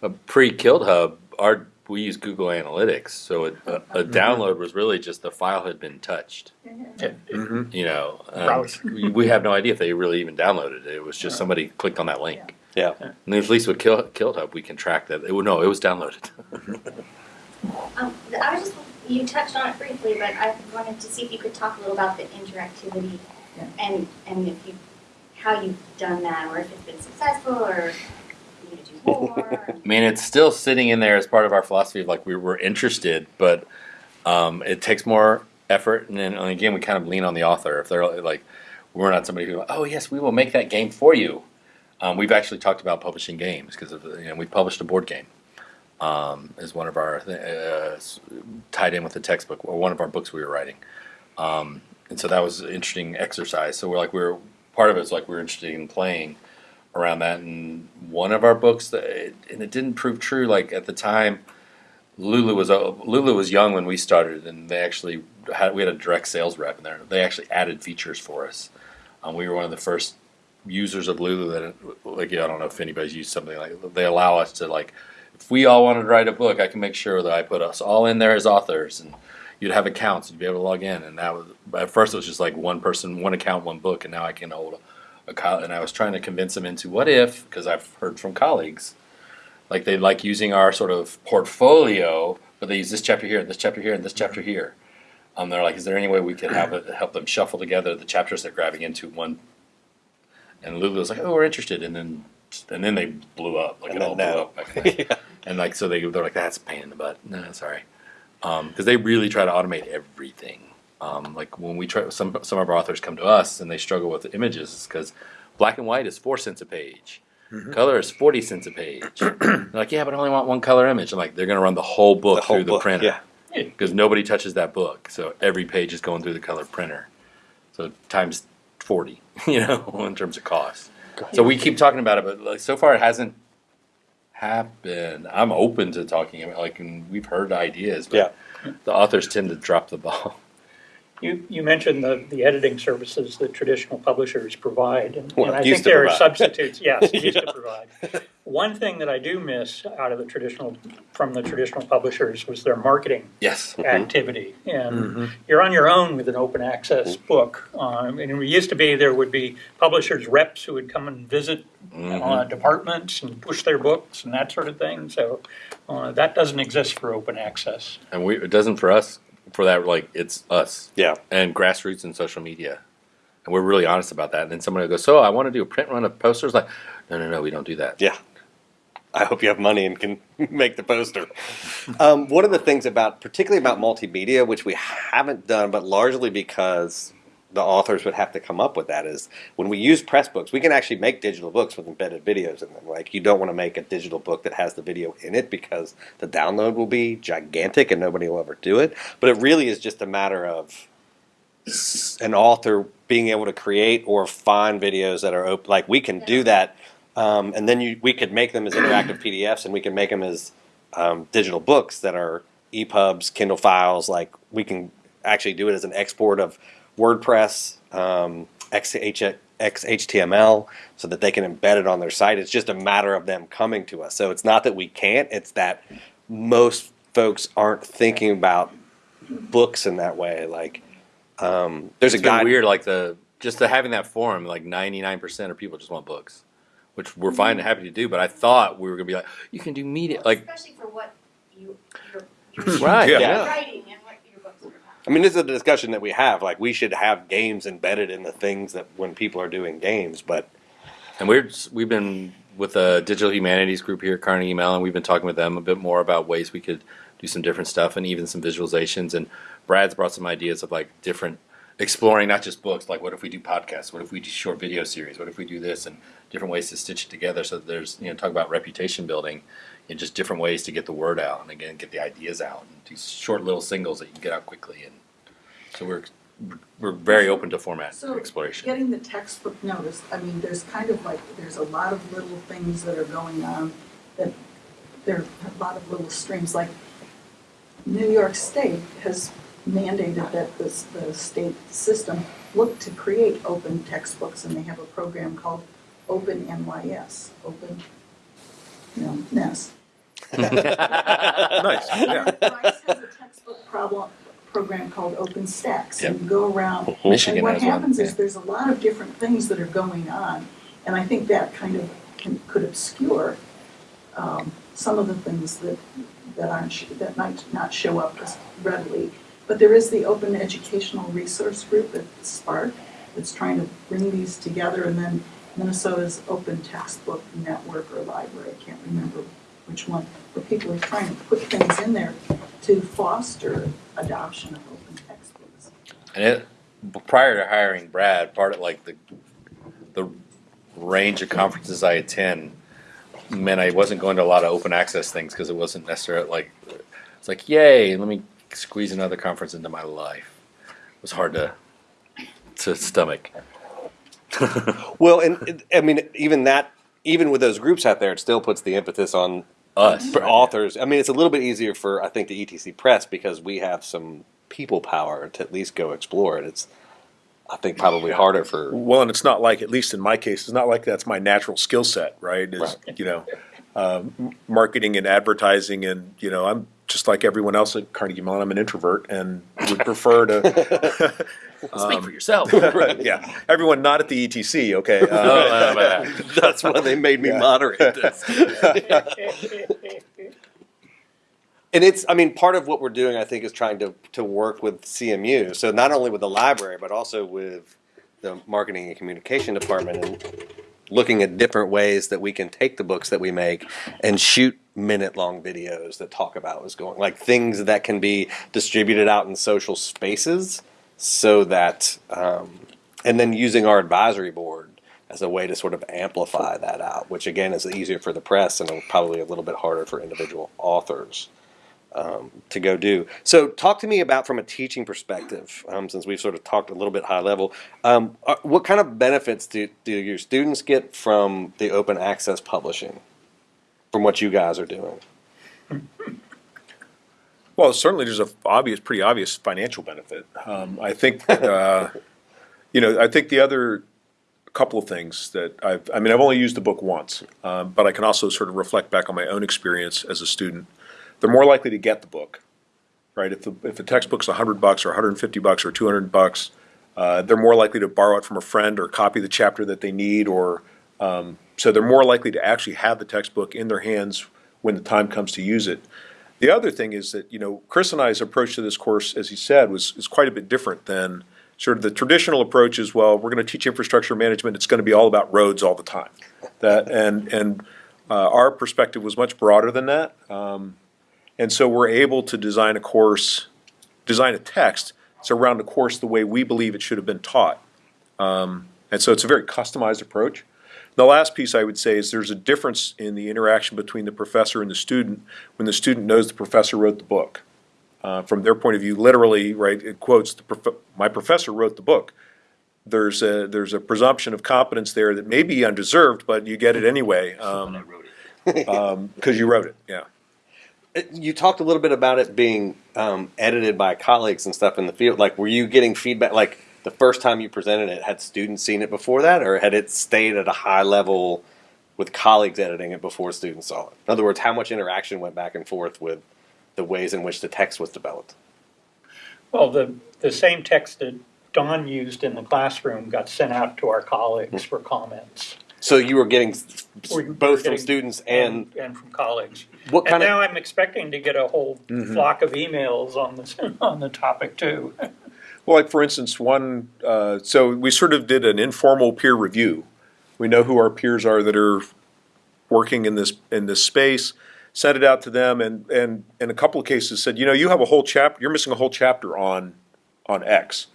a pre KiltHub, our we use Google Analytics, so it, a, a download was really just the file had been touched. You know, um, we, we have no idea if they really even downloaded it. It was just somebody clicked on that link. Yeah. And at least with Kill, KiltHub, we can track that. It, would- no, it was downloaded. Um, I was just, you touched on it briefly, but I wanted to see if you could talk a little about the interactivity Yeah. and, and if you, how you've done that, or if it's been successful, or you need more. I mean, it's still sitting in there as part of our philosophy of like we were interested, but um, it takes more effort. And then and again, we kind of lean on the author. If they're like, we're not somebody who, oh yes, we will make that game for you. Um, we've actually talked about publishing games because you know we published a board game um, as one of our uh, tied in with the textbook or one of our books we were writing. Um, and so that was an interesting exercise. So we're like we are part of it's like we are interested in playing around that. And one of our books that and it didn't prove true. Like at the time, Lulu was uh, Lulu was young when we started, and they actually had we had a direct sales rep in there. They actually added features for us. Um, we were one of the first users of Lulu that like I don't know if anybody's used something like they allow us to like if we all wanted to write a book, I can make sure that I put us all in there as authors and. You'd have accounts, you'd be able to log in, and that was at first it was just like one person, one account, one book, and now I can hold and I was trying to convince them into what if because I've heard from colleagues like they like using our sort of portfolio, but they use this chapter here, and this chapter here, and this chapter here. Um, they're like, is there any way we could have it help them shuffle together the chapters they're grabbing into one? And Lulu was like, oh, we're interested, and then and then they blew up, like And it all blew no. up. Back in the- And like so they they're like, that's a pain in the butt. No, sorry, because they really try to automate everything. Um, like when we try, some some of our authors come to us and they struggle with the images because black and white is four cents a page. Color is forty cents a page. They're like, yeah, but I only want one color image. I'm like, they're gonna run the whole book The whole through the book, printer yeah. because nobody touches that book. So every page is going through the color printer. So times forty, you know, in terms of cost. So we keep talking about it, but like so far it hasn't happened. I'm open to talking about like, and we've heard ideas, but yeah. the authors tend to drop the ball. You, you mentioned the, the editing services that traditional publishers provide, and, Well, and I used think to there are substitutes, yes, used to provide. One thing that I do miss out of the traditional, from the traditional publishers was their marketing Yes. activity. And you're on your own with an open access book. Um, and it used to be there would be publishers reps who would come and visit uh, departments and push their books and that sort of thing. So uh, that doesn't exist for open access. And we, it doesn't for us, for that, like, it's us. Yeah. And grassroots and social media. And we're really honest about that. And then somebody will go, So I want to do a print run of posters. Like, no, no, no, we don't do that. Yeah. I hope you have money and can make the poster. Um, one of the things about, particularly about multimedia, which we haven't done, but largely because the authors would have to come up with that, is when we use Pressbooks, we can actually make digital books with embedded videos in them. Like, you don't want to make a digital book that has the video in it because the download will be gigantic and nobody will ever do it. But it really is just a matter of an author being able to create or find videos that are open. Like, we can do that um, and then you, we could make them as interactive PDFs, and we can make them as um, digital books that are EPUBs, Kindle files. Like we can actually do it as an export of WordPress, um, XH, XHTML, so that they can embed it on their site. It's just a matter of them coming to us. So it's not that we can't; it's that most folks aren't thinking about books in that way. Like um, there's It's a guy. weird, like the just the having that forum, like ninety nine percent of people just want books, which we're fine and happy to do. But I thought we were gonna be like, you can do media, like Especially for what you, you're, you're right, Yeah. yeah. writing and what your books are about. I mean, this is a discussion that we have. Like, we should have games embedded in the things that when people are doing games. But And we're we've been with the digital humanities group here at Carnegie Mellon. We've been talking with them a bit more about ways we could do some different stuff and even some visualizations. And Brad's brought some ideas of like different exploring not just books. Like, what if we do podcasts? What if we do short video series? What if we do this and different ways to stitch it together? So there's you know talk about reputation building and just different ways to get the word out and again get the ideas out and do short little singles that you can get out quickly. And so we're we're very open to format So exploration. getting the textbook notice, I mean, there's kind of like, there's a lot of little things that are going on that, there are a lot of little streams, like New York State has mandated that this, the state system look to create open textbooks and they have a program called Open NYS, Open, you know, NES. Nice, yeah. Rice has a textbook problem, program called OpenStax, and you go around. Michigan And what has one, happens yeah. is there's a lot of different things that are going on, and I think that kind of can, could obscure, um, some of the things that, that aren't, sh- that might not show up as readily. But there is the Open Educational Resource Group at SPARC that's trying to bring these together, and then Minnesota's Open Textbook Network or Library, I can't remember which one, where people are trying to put things in there to foster adoption of open textbooks. And it, prior to hiring Brad, part of like the the range of conferences I attend meant I wasn't going to a lot of open access things because it wasn't necessarily like it's like yay, let me squeeze another conference into my life. It was hard to to stomach. Well, and it- I mean, even that, even with those groups out there, it still puts the impetus on Us. for authors. I mean, it's a little bit easier for I think the ETC Press because we have some people power to at least go explore it. It's I think probably harder for Well, and it's not like, at least in my case, it's not like that's my natural skill set, right? Is, Right. you know, um, m- marketing and advertising and, you know, I'm just like everyone else at Carnegie Mellon, I'm an introvert and would prefer to, Speak for yourself. yeah, everyone not at the ETC, okay? Oh, Uh, uh, but- that's why they made me Yeah. moderate this. And it's, I mean, part of what we're doing, I think, is trying to, to work with CMU. So not only with the library, but also with the marketing and communication department and looking at different ways that we can take the books that we make and shoot minute long videos that talk about what's going like things that can be distributed out in social spaces so that um, and then using our advisory board as a way to sort of amplify that out which again is easier for the press and probably a little bit harder for individual authors um, to go do. So, talk to me about from a teaching perspective, um, since we've sort of talked a little bit high level. Um, uh, what kind of benefits do, do your students get from the open access publishing, from what you guys are doing? Well, certainly there's a obvious, pretty obvious financial benefit. Um, I think, uh, you know, I think the other couple of things that I've, I mean, I've only used the book once, um, but I can also sort of reflect back on my own experience as a student. They're more likely to get the book, right? If the if the textbook's a hundred bucks or 150 bucks or 200 bucks, uh, they're more likely to borrow it from a friend or copy the chapter that they need, or um, so they're more likely to actually have the textbook in their hands when the time comes to use it. The other thing is that, you know, Chris and I's approach to this course, as he said, was, is quite a bit different than sort of the traditional approach is, well, we're gonna teach infrastructure management, it's gonna be all about roads all the time. That, and, and, uh, our perspective was much broader than that. Um, and so we're able to design a course, design a text, that's around the course the way we believe it should have been taught. Um, and so it's a very customized approach. The last piece I would say is there's a difference in the interaction between the professor and the student when the student knows the professor wrote the book. Uh, from their point of view, literally, right, it quotes, the prof- my professor wrote the book. There's a, there's a presumption of competence there that may be undeserved, but you get it anyway, um, um, cause you wrote it, yeah. You talked a little bit about it being um, edited by colleagues and stuff in the field. Like, were you getting feedback? Like, the first time you presented it, had students seen it before that, or had it stayed at a high level with colleagues editing it before students saw it? In other words, how much interaction went back and forth with the ways in which the text was developed? Well, the, the same text that Don used in the classroom got sent out to our colleagues for comments. So you were getting We- were both from students and And from colleagues. what And kind now? I'm expecting to get a whole mm-hmm. flock of emails on this, on the topic too. Well, like for instance, one, uh, so we sort of did an informal peer review. We know who our peers are that are working in this, in this space, sent it out to them and, and in a couple of cases said, you know, you have a whole chapter, you're missing a whole chapter on, on X.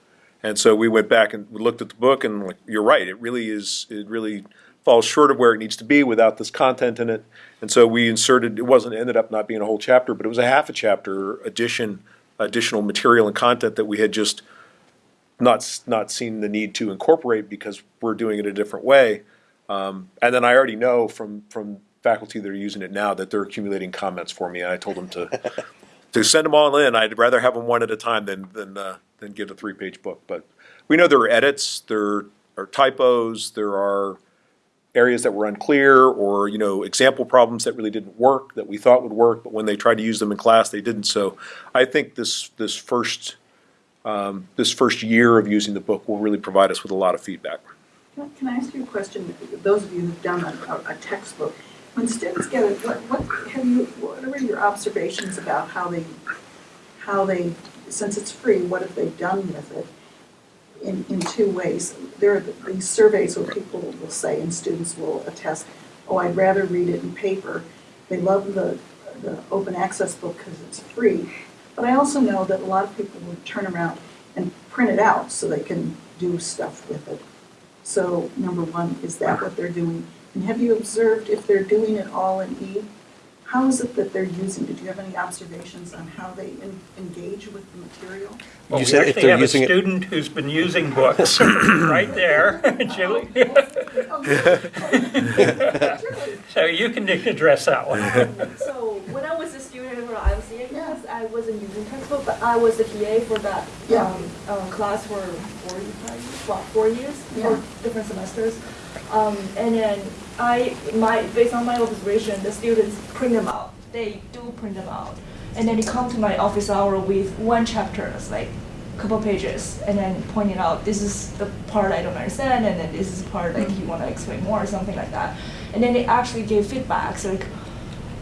And so we went back and we looked at the book and like, you're right, it really is, it really falls short of where it needs to be without this content in it. And so we inserted, it wasn't, ended up not being a whole chapter, but it was a half a chapter addition, additional material and content that we had just not, not seen the need to incorporate because we're doing it a different way. Um, and then I already know from, from faculty that are using it now that they're accumulating comments for me. And I told them to, to send them all in. I'd rather have them one at a time than, than, uh, than get a three-page book. But we know there are edits, there are typos, there are areas that were unclear or, you know, example problems that really didn't work, that we thought would work, but when they tried to use them in class, they didn't. So I think this, this first, um, this first year of using the book will really provide us with a lot of feedback. Can I ask you a question? Those of you who've done a, a textbook, when students get it, what, what have you, what are your observations about how they, how they, since it's free, what have they done with it? In, in two ways. There are these surveys where people will say, and students will attest, oh, I'd rather read it in paper. They love the, the open access book because it's free. But I also know that a lot of people would turn around and print it out so they can do stuff with it. So, number one, is that what they're doing? And have you observed if they're doing it all in E? How is it that they're using? it? Do you have any observations on how they en- engage with the material? Well, You we said if actually they're have a using it- student who's been using books, right there, Julie. So you can address that one. So when I was a student I was class, I wasn't using textbook, but I was a TA for that Yeah. um, um, class for four years, well, four years, Yeah. four different semesters. Um, and then I, my, based on my observation, the students print them out. They do print them out. And then they come to my office hour with one chapter, it's like a couple pages, and then pointing out, this is the part I don't understand, and then this is the part like you want to explain more, or something like that. And then they actually gave feedbacks, like,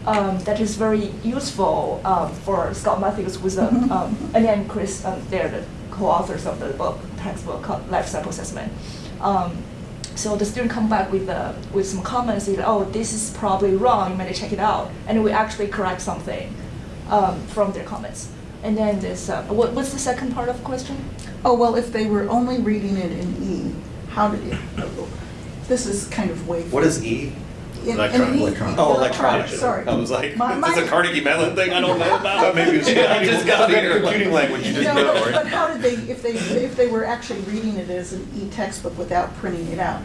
um, that is very useful um, for Scott Matthews, who's a, um, and Chris, um, they're the co-authors of the book, textbook called Life Cycle Assessment. Um, so the student come back with uh, with some comments, say, oh, this is probably wrong, you might check it out, and we actually correct something um, from their comments. And then this, uh, what, what's the second part of the question? Oh, well, if they were only reading it in E, how did it, this is kind of way. What is E? In- in Electronic. Electronic. Oh, Electronic, sorry. I was like, My- is this a Carnegie Mellon thing I don't know about? Thought maybe it was I just got here. computing language you No, didn't know, but- right? But how did they, if they, if they were actually reading it as an e-textbook without printing it out,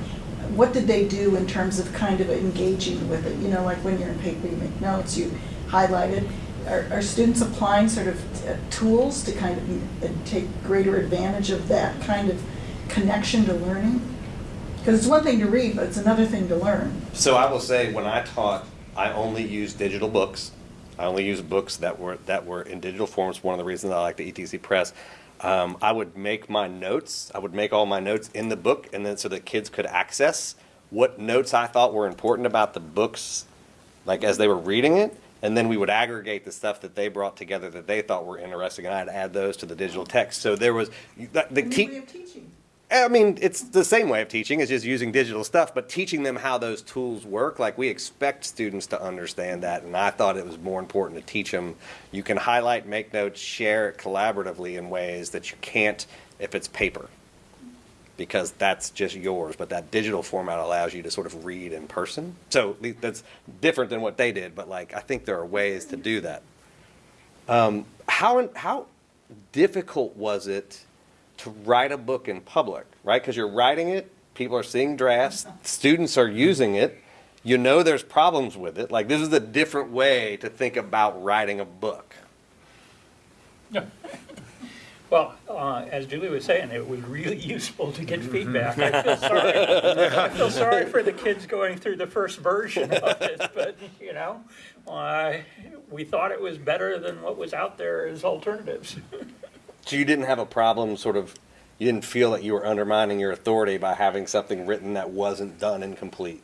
what did they do in terms of kind of engaging with it? You know, like when you're in paper, you make notes, you highlight it. Are, are students applying sort of uh, tools to kind of uh, take greater advantage of that kind of connection to learning? Because it's one thing to read, but it's another thing to learn. So I will say, when I taught, I only used digital books. I only used books that were that were in digital forms. One of the reasons I like the ETC Press. Um, I would make my notes. I would make all my notes in the book, and then so that kids could access what notes I thought were important about the books, like as they were reading it. And then we would aggregate the stuff that they brought together that they thought were interesting, and I'd add those to the digital text. So there was the, the te- way of teaching. I mean, it's the same way of teaching. It's just using digital stuff, but teaching them how those tools work. Like we expect students to understand that, and I thought it was more important to teach them. You can highlight, make notes, share it collaboratively in ways that you can't if it's paper, because that's just yours. But that digital format allows you to sort of read in person. So that's different than what they did. But like, I think there are ways to do that. Um, how how difficult was it? To write a book in public, right? Because you're writing it, people are seeing drafts, students are using it. You know there's problems with it. Like this is a different way to think about writing a book. Well, uh, as Julie was saying, it was really useful to get feedback. I feel sorry. I feel sorry for the kids going through the first version of it, but, you know, uh, we thought it was better than what was out there as alternatives. So you didn't have a problem, sort of, you didn't feel that you were undermining your authority by having something written that wasn't done and complete.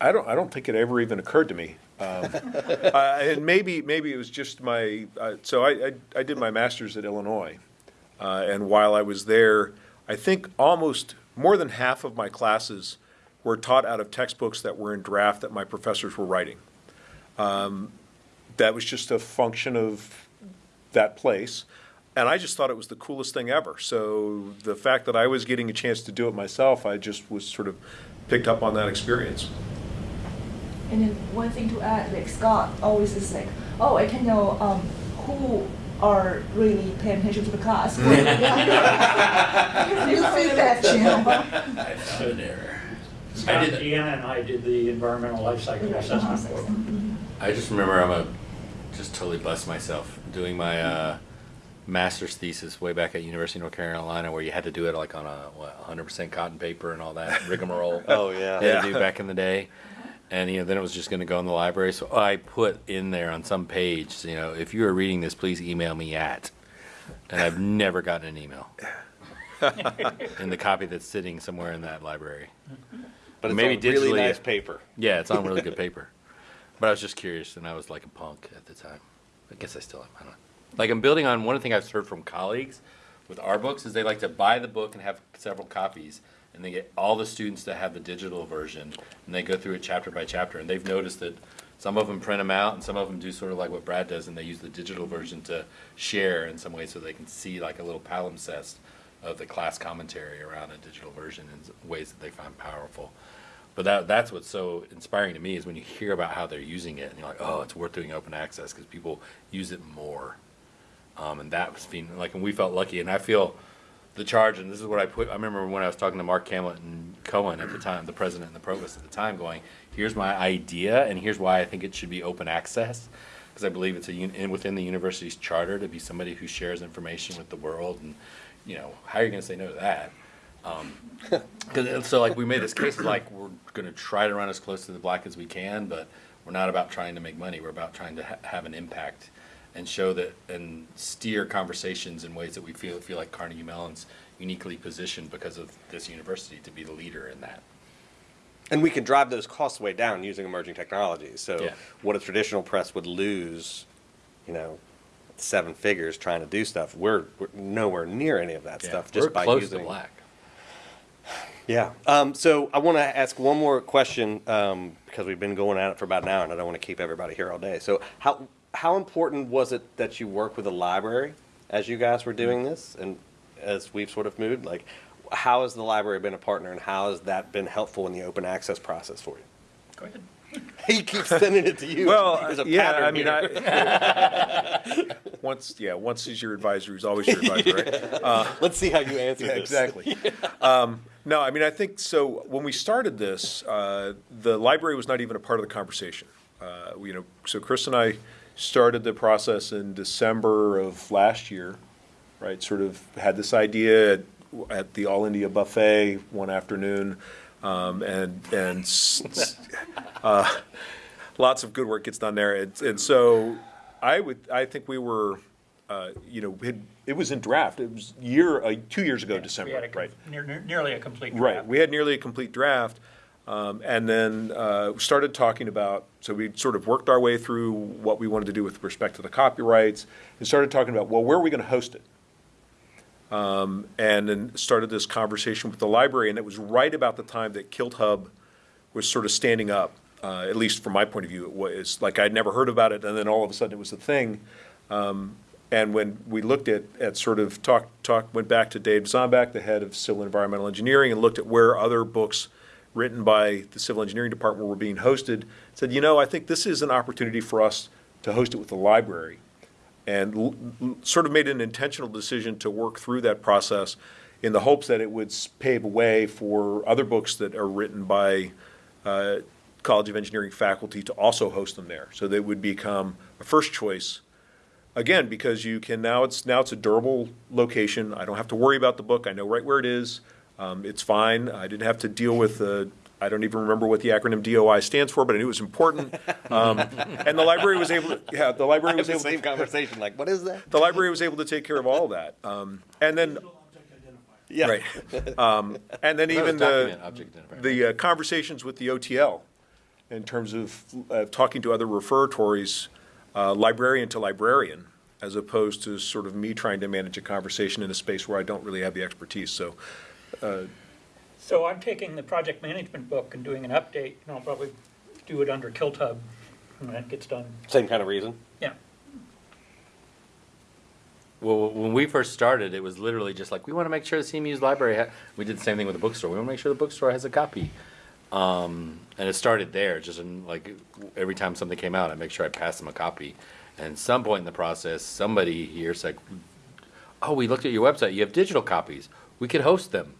I don't, I don't think it ever even occurred to me. Um, I- And maybe, maybe it was just my, uh, so I, I- I did my master's at Illinois. Uh, And while I was there, I think almost more than half of my classes were taught out of textbooks that were in draft that my professors were writing. Um, That was just a function of that place. And I just thought it was the coolest thing ever. So the fact that I was getting a chance to do it myself, I just was sort of picked up on that experience. And then one thing to add, like Scott always is like, oh, I can know um, who are really paying attention to the class. New feedback channel. I found an error. Scott, I did- Deanna, and I did the environmental life cycle assessment book. I just remember I'm a just totally bust myself doing my uh, master's thesis way back at University of North Carolina where you had to do it like on a what, 100% cotton paper and all that rigmarole. Oh, yeah. they to do back in the day. And you know, then it was just going to go in the library. So I put in there on some page, you know, if you are reading this, please email me at. And I've never gotten an email in the copy that's sitting somewhere in that library. But it's Maybe on really digitally- nice paper. Yeah, it's on really good paper. But I was just curious, and I was like a punk at the time. I guess I still am. I don't know. Like I'm building on one thing I've heard from colleagues with our books is they like to buy the book and have several copies, and they get all the students to have the digital version, and they go through it chapter by chapter. And they've noticed that some of them print them out, and some of them do sort of like what Brad does, and they use the digital version to share in some way so they can see like a little palimpsest of the class commentary around a digital version in ways that they find powerful. But that that's what's so inspiring to me is when you hear about how they're using it, and you're like, oh, it's worth doing open access because people use it more. Um, and that was being like, and we felt lucky, and I feel the charge, and this is what I put. I remember when I was talking to Mark Kamlet and Cohon at the time, the president and the provost at the time, going, "Here's my idea, and here's why I think it should be open access." Because I believe it's a un- in, within the university's charter to be somebody who shares information with the world, and you know, how are you going to say no to that? Um, 'cause- so like we made this case like we're going to try to run as close to the black as we can, but we're not about trying to make money. We're about trying to ha- have an impact and show that and steer conversations in ways that we feel feel like Carnegie Mellon's uniquely positioned because of this university to be the leader in that. And we can drive those costs way down using emerging technologies. So Yeah. what a traditional press would lose, you know, seven figures trying to do stuff, we're, we're nowhere near any of that Yeah, stuff just we're by close using. to black. Yeah. Um, so I want to ask one more question um, because we've been going at it for about an hour, and I don't want to keep everybody here all day. So how how important was it that you work with a library as you guys were doing this, and as we've sort of moved? Like, how has the library been a partner, and how has that been helpful in the open access process for you? Go ahead. He keeps sending it to you. Well, There's a yeah, pattern I mean, here. I, once, yeah, once he's your advisor, he's always your advisor, right? Let's see how you answer Yeah, this. exactly. Um, no, I mean, I think so. When we started this, uh, the library was not even a part of the conversation. Uh, you know, so Chris and I started the process in December of last year, right? Sort of had this idea at, at the All India Buffet one afternoon, um, and and uh, lots of good work gets done there. And, and so I would, I think we were, uh, you know, had, it was in draft. It was year, uh, two years ago, We December, had a com- right? near- Nearly a complete draft. Right. We had nearly a complete draft. Um, and then uh, started talking about, so we sort of worked our way through what we wanted to do with respect to the copyrights and started talking about, well, where are we going to host it? Um, and then started this conversation with the library, and it was right about the time that KiltHub was sort of standing up, uh, at least from my point of view. It was like I'd never heard about it, and then all of a sudden it was a thing. Um, and when we looked at, at sort of talk, talk, went back to Dave Dzombak, the head of civil environmental engineering, and looked at where other books written by the civil engineering department were being hosted, said, you know, I think this is an opportunity for us to host it with the library. And sort of made an intentional decision to work through that process in the hopes that it would pave a way for other books that are written by uh, College of Engineering faculty to also host them there. So they would become a first choice again, because you can now it's now it's a durable location. I don't have to worry about the book. I know right where it is. Um, it's fine. I didn't have to deal with the. I don't even remember what the acronym DOI stands for, but I knew it was important. Um, and the library was able. To, yeah, the I library have was the able. same To, conversation. Like, what is that? the library was able to take care of all of that. Um, and then Yeah. right. Um, and then even the the uh, conversations with the OTL in terms of uh, talking to other referatories, uh, librarian to librarian, as opposed to sort of me trying to manage a conversation in a space where I don't really have the expertise. So, So I'm taking the project management book and doing an update, and I'll probably do it under KiltHub when that gets done. Same kind of reason. Yeah. Well, when we first started, it was literally just like we want to make sure the CMU's library. Ha-. We did the same thing with the bookstore. We want to make sure the bookstore has a copy, um, and it started there. Just in, like every time something came out, I make sure I pass them a copy. And at some point in the process, somebody here said, "Oh, we looked at your website. You have digital copies. We could host them."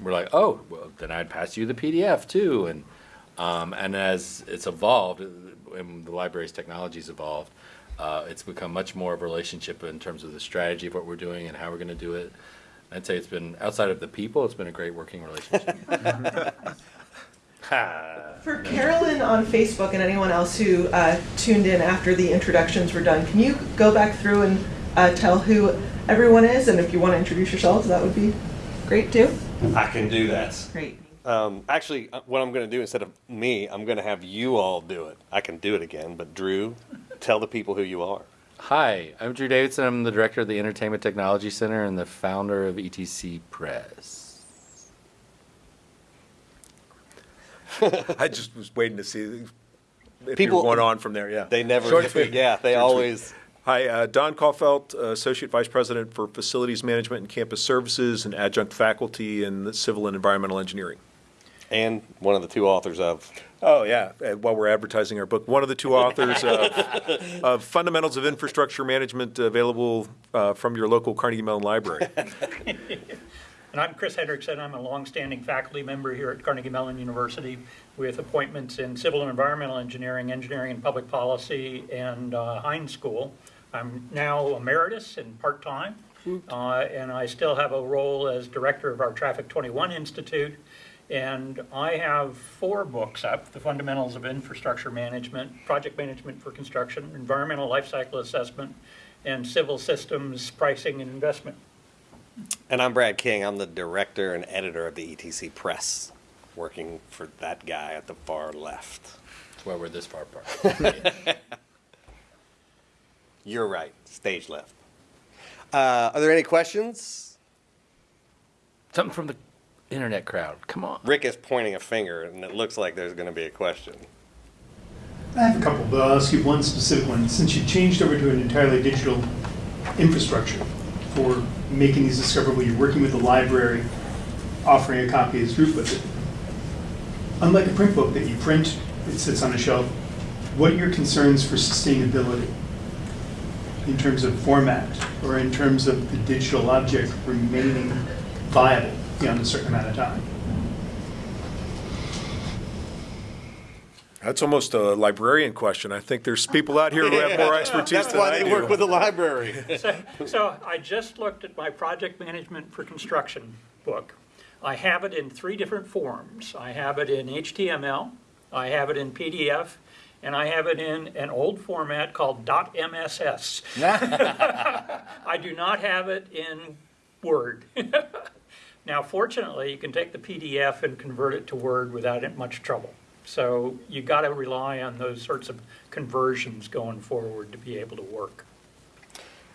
We're like, "Oh, well, then I'd pass you the PDF too." And um, and as it's evolved, uh, and the library's technology's evolved, Uh, it's become much more of a relationship in terms of the strategy of what we're doing and how we're going to do it. I'd say it's been outside of the people. It's been a great working relationship. For Carolyn on Facebook and anyone else who uh, tuned in after the introductions were done, can you go back through and uh, tell who everyone is? And if you want to introduce yourselves, that would be great too. I can do that. Great. Um, actually, uh, what I'm going to do instead of me, I'm going to have you all do it. I can do it again, but Drew, tell the people who you are. Hi, I'm Drew Davidson. I'm the director of the Entertainment Technology Center and the founder of ETC Press. I just was waiting to see if People- were going on from there, yeah. They never, Short and sweet. yeah, they Short and always. Hi, uh, Don Coffelt, uh, Associate Vice President for Facilities Management and Campus Services and adjunct faculty in Civil and Environmental Engineering. And one of the two authors of. Oh, yeah, uh, while we're advertising our book, one of the two authors of, of Fundamentals of Infrastructure Management available uh, from your local Carnegie Mellon Library. And I'm Chris Hendrickson. I'm a longstanding faculty member here at Carnegie Mellon University with appointments in civil and environmental engineering, engineering and public policy, and uh, Heinz School. I'm now emeritus and part-time, uh, and I still have a role as director of our Traffic 21 Institute. And I have four books up, The Fundamentals of Infrastructure Management, Project Management for Construction, Environmental Life Cycle Assessment, and Civil Systems Pricing and Investment. And I'm Brad King. I'm the director and editor of the ETC Press, working for that guy at the far left. That's why we're this far apart. You're right, stage left. Uh, are there any questions? Something from the internet crowd. Come on. Rick is pointing a finger, and it looks like there's going to be a question. I have a couple, but I'll ask you one specific one. Since you changed over to an entirely digital infrastructure for making these discoverable, you're working with the library, offering a copy as group with it. Unlike a print book that you print, it sits on a shelf, what are your concerns for sustainability? In terms of format, or in terms of the digital object remaining viable beyond a certain amount of time? That's almost a librarian question. I think there's people out here who have more expertise That's than why I they do. work with the library. So, so I just looked at my project management for construction book. I have it in three different forms. I have it in HTML, I have it in PDF, and I have it in an old format called .mss. I do not have it in Word. Now, fortunately, you can take the PDF and convert it to Word without much trouble. So you got to rely on those sorts of conversions going forward to be able to work.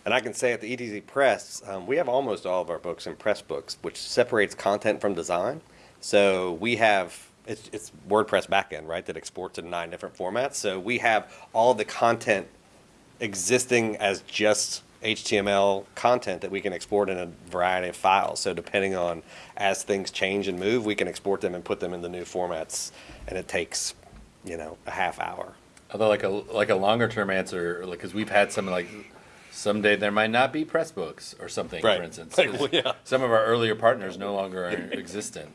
And I can say at the ETC Press, um, we have almost all of our books in Pressbooks, which separates content from design. So we have it's, it's WordPress backend, right, that exports in nine different formats. So we have all the content existing as just HTML content that we can export in a variety of files. So depending on as things change and move, we can export them and put them in the new formats, and it takes, you know, a half hour. Although, like a like a longer term answer, because we've had some like someday there might not be Pressbooks or something, Right. for instance. Like, well, yeah. Some of our earlier partners no longer are existent.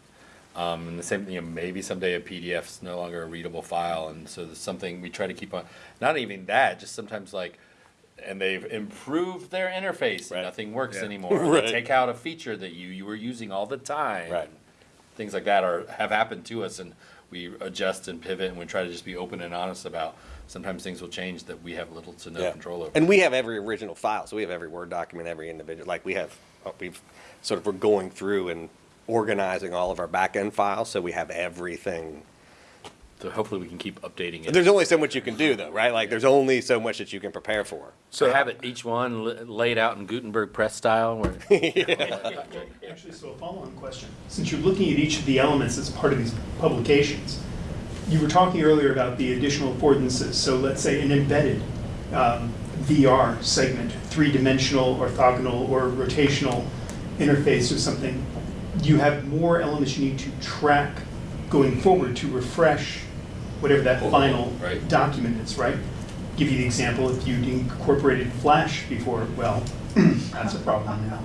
Um, and the same, you know, maybe someday a PDF is no longer a readable file, and so there's something we try to keep on. Not even that, just sometimes like, and they've improved their interface, Right. and nothing works Yeah. anymore. Right. They take out a feature that you you were using all the time. Right. Things like that are have happened to us, and we adjust and pivot, and we try to just be open and honest about. Sometimes things will change that we have little to no Yeah. control over. And we have every original file, so we have every Word document, every individual. Like we have, uh, we've sort of we're going through and organizing all of our back end files, so we have everything. So hopefully we can keep updating it. There's only so much you can do, though, right? Like there's only so much that you can prepare for. so have it each one laid out in Gutenberg press style. Where, Actually, so a follow-on question. Since you're looking at each of the elements as part of these publications, you were talking earlier about the additional affordances. So let's say an embedded um, VR segment, three-dimensional, orthogonal, or rotational interface or something. You have more elements you need to track going forward to refresh whatever that Oh, final right. document is, right? Give you the example, if you'd incorporated Flash before, well, that's a problem now.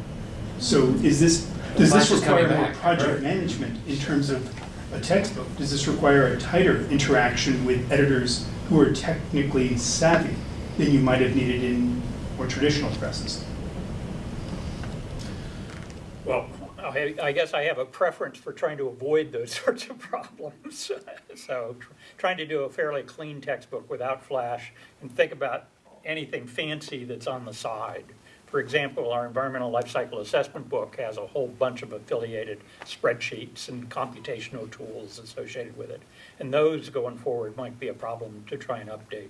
So is this, does Flash this is coming require more back, project right. management in terms of a textbook? Does this require a tighter interaction with editors who are technically savvy than you might have needed in more traditional presses. Well, I I guess I have a preference for trying to avoid those sorts of problems. So tr- trying to do a fairly clean textbook without flash and think about anything fancy that's on the side. For example, our environmental life cycle assessment book has a whole bunch of affiliated spreadsheets and computational tools associated with it. And those going forward might be a problem to try and update.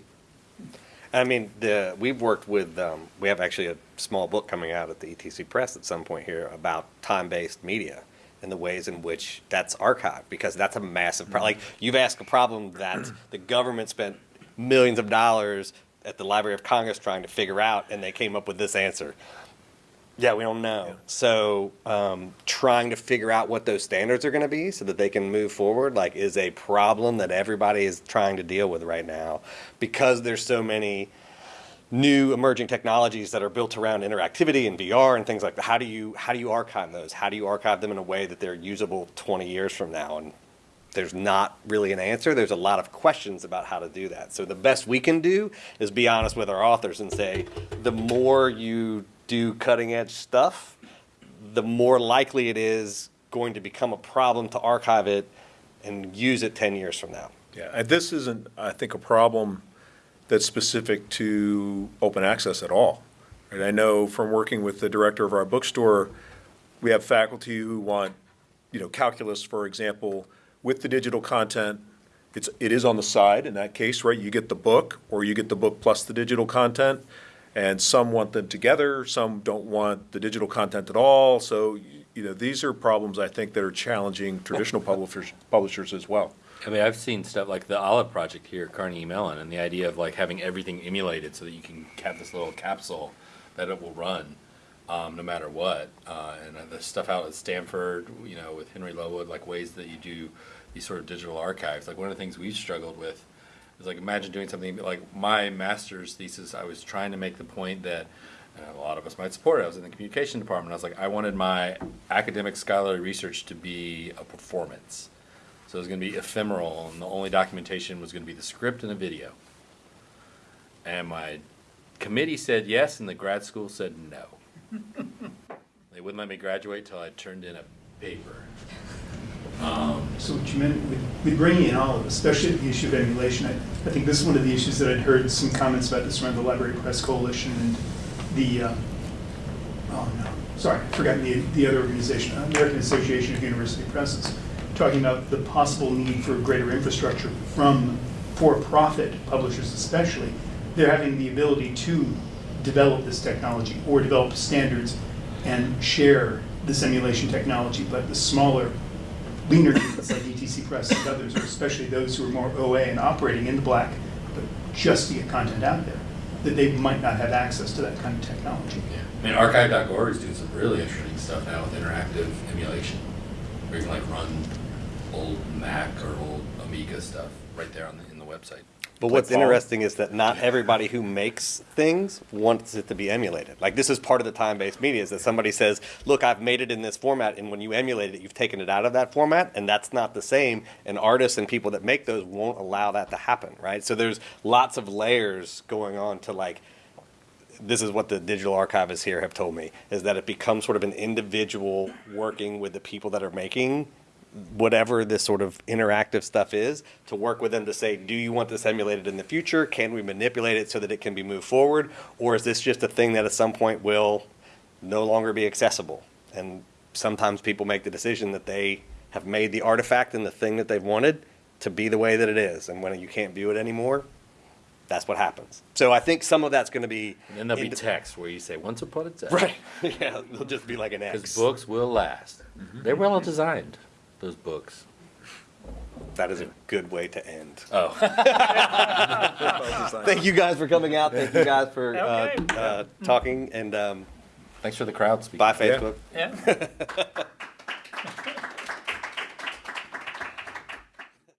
I mean, the, we've worked with, um, we have actually a small book coming out at the ETC Press at some point here about time-based media and the ways in which that's archived, because that's a massive, pro- like, you've asked a problem that the government spent millions of dollars at the Library of Congress trying to figure out, and they came up with this answer. Yeah, we don't know. So, um, trying to figure out what those standards are going to be so that they can move forward, like, is a problem that everybody is trying to deal with right now because there's so many new emerging technologies that are built around interactivity and VR and things like that. How do you how do you archive those? How do you archive them in a way that they're usable 20 years from now? And there's not really an answer. There's a lot of questions about how to do that. So the best we can do is be honest with our authors and say, the more you do cutting edge stuff, the more likely it is going to become a problem to archive it and use it 10 years from now. Yeah, and this isn't, I think, a problem that's specific to open access at all. And I know from working with the director of our bookstore, we have faculty who want, you know, calculus, for example, with the digital content. It's, it is on the side in that case, right? You get the book, or you get the book plus the digital content. And some want them together, some don't want the digital content at all. So, you know, these are problems I think that are challenging traditional publishers, publishers as well. I mean, I've seen stuff like the Olive Project here at Carnegie Mellon, and the idea of like having everything emulated so that you can have this little capsule that it will run um, no matter what. Uh, and uh, the stuff out at Stanford, you know, with Henry Lowood, like ways that you do these sort of digital archives. Like one of the things we've struggled with is like imagine doing something like my master's thesis. I was trying to make the point that. And a lot of us might support it. I was in the communication department. I was like, I wanted my academic scholarly research to be a performance. So it was going to be ephemeral, and the only documentation was going to be the script and a video. And my committee said yes, and the grad school said no. they wouldn't let me graduate till I turned in a paper. So what you meant with, with bringing in all of, especially the issue of emulation, I, I think this is one of the issues that I'd heard some comments about this around the Library Press Coalition and the, uh, oh no, sorry, I forgot the, the other organization, American Association of University Presses, talking about the possible need for greater infrastructure from for-profit publishers especially. They're having the ability to develop this technology or develop standards and share this emulation technology, but the smaller leaner units like ETC Press and others, or especially those who are more OA and operating in the black, but just to get content out there, that they might not have access to that kind of technology. Yeah. I mean, archive.org is doing some really interesting stuff now with interactive emulation, where you can like run old Mac or old Amiga stuff right there on the, in the website. But what's Like all- interesting is that not everybody who makes things wants it to be emulated. Like this is part of the time-based media is that somebody says, "Look, I've made it in this format," and when you emulate it, you've taken it out of that format, and that's not the same. And artists and people that make those won't allow that to happen, right? So there's lots of layers going on to like. This is what the digital archivists here have told me is that it becomes sort of an individual working with the people that are making whatever this sort of interactive stuff is to work with them to say, do you want this emulated in the future? Can we manipulate it so that it can be moved forward? Or is this just a thing that at some point will no longer be accessible? And sometimes people make the decision that they have made the artifact and the thing that they've wanted to be the way that it is. And when you can't view it anymore, that's what happens. So I think some of that's going to be. And then there'll be text where you say, once upon a time. Right. yeah, they'll just be like an X. Because books will last. Mm-hmm. They're well designed, those books. That is a good way to end. Oh. Thank you guys for coming out. Thank you guys for uh, Okay. uh, talking and um, Thanks for the crowd speaking. bye Facebook. Yeah.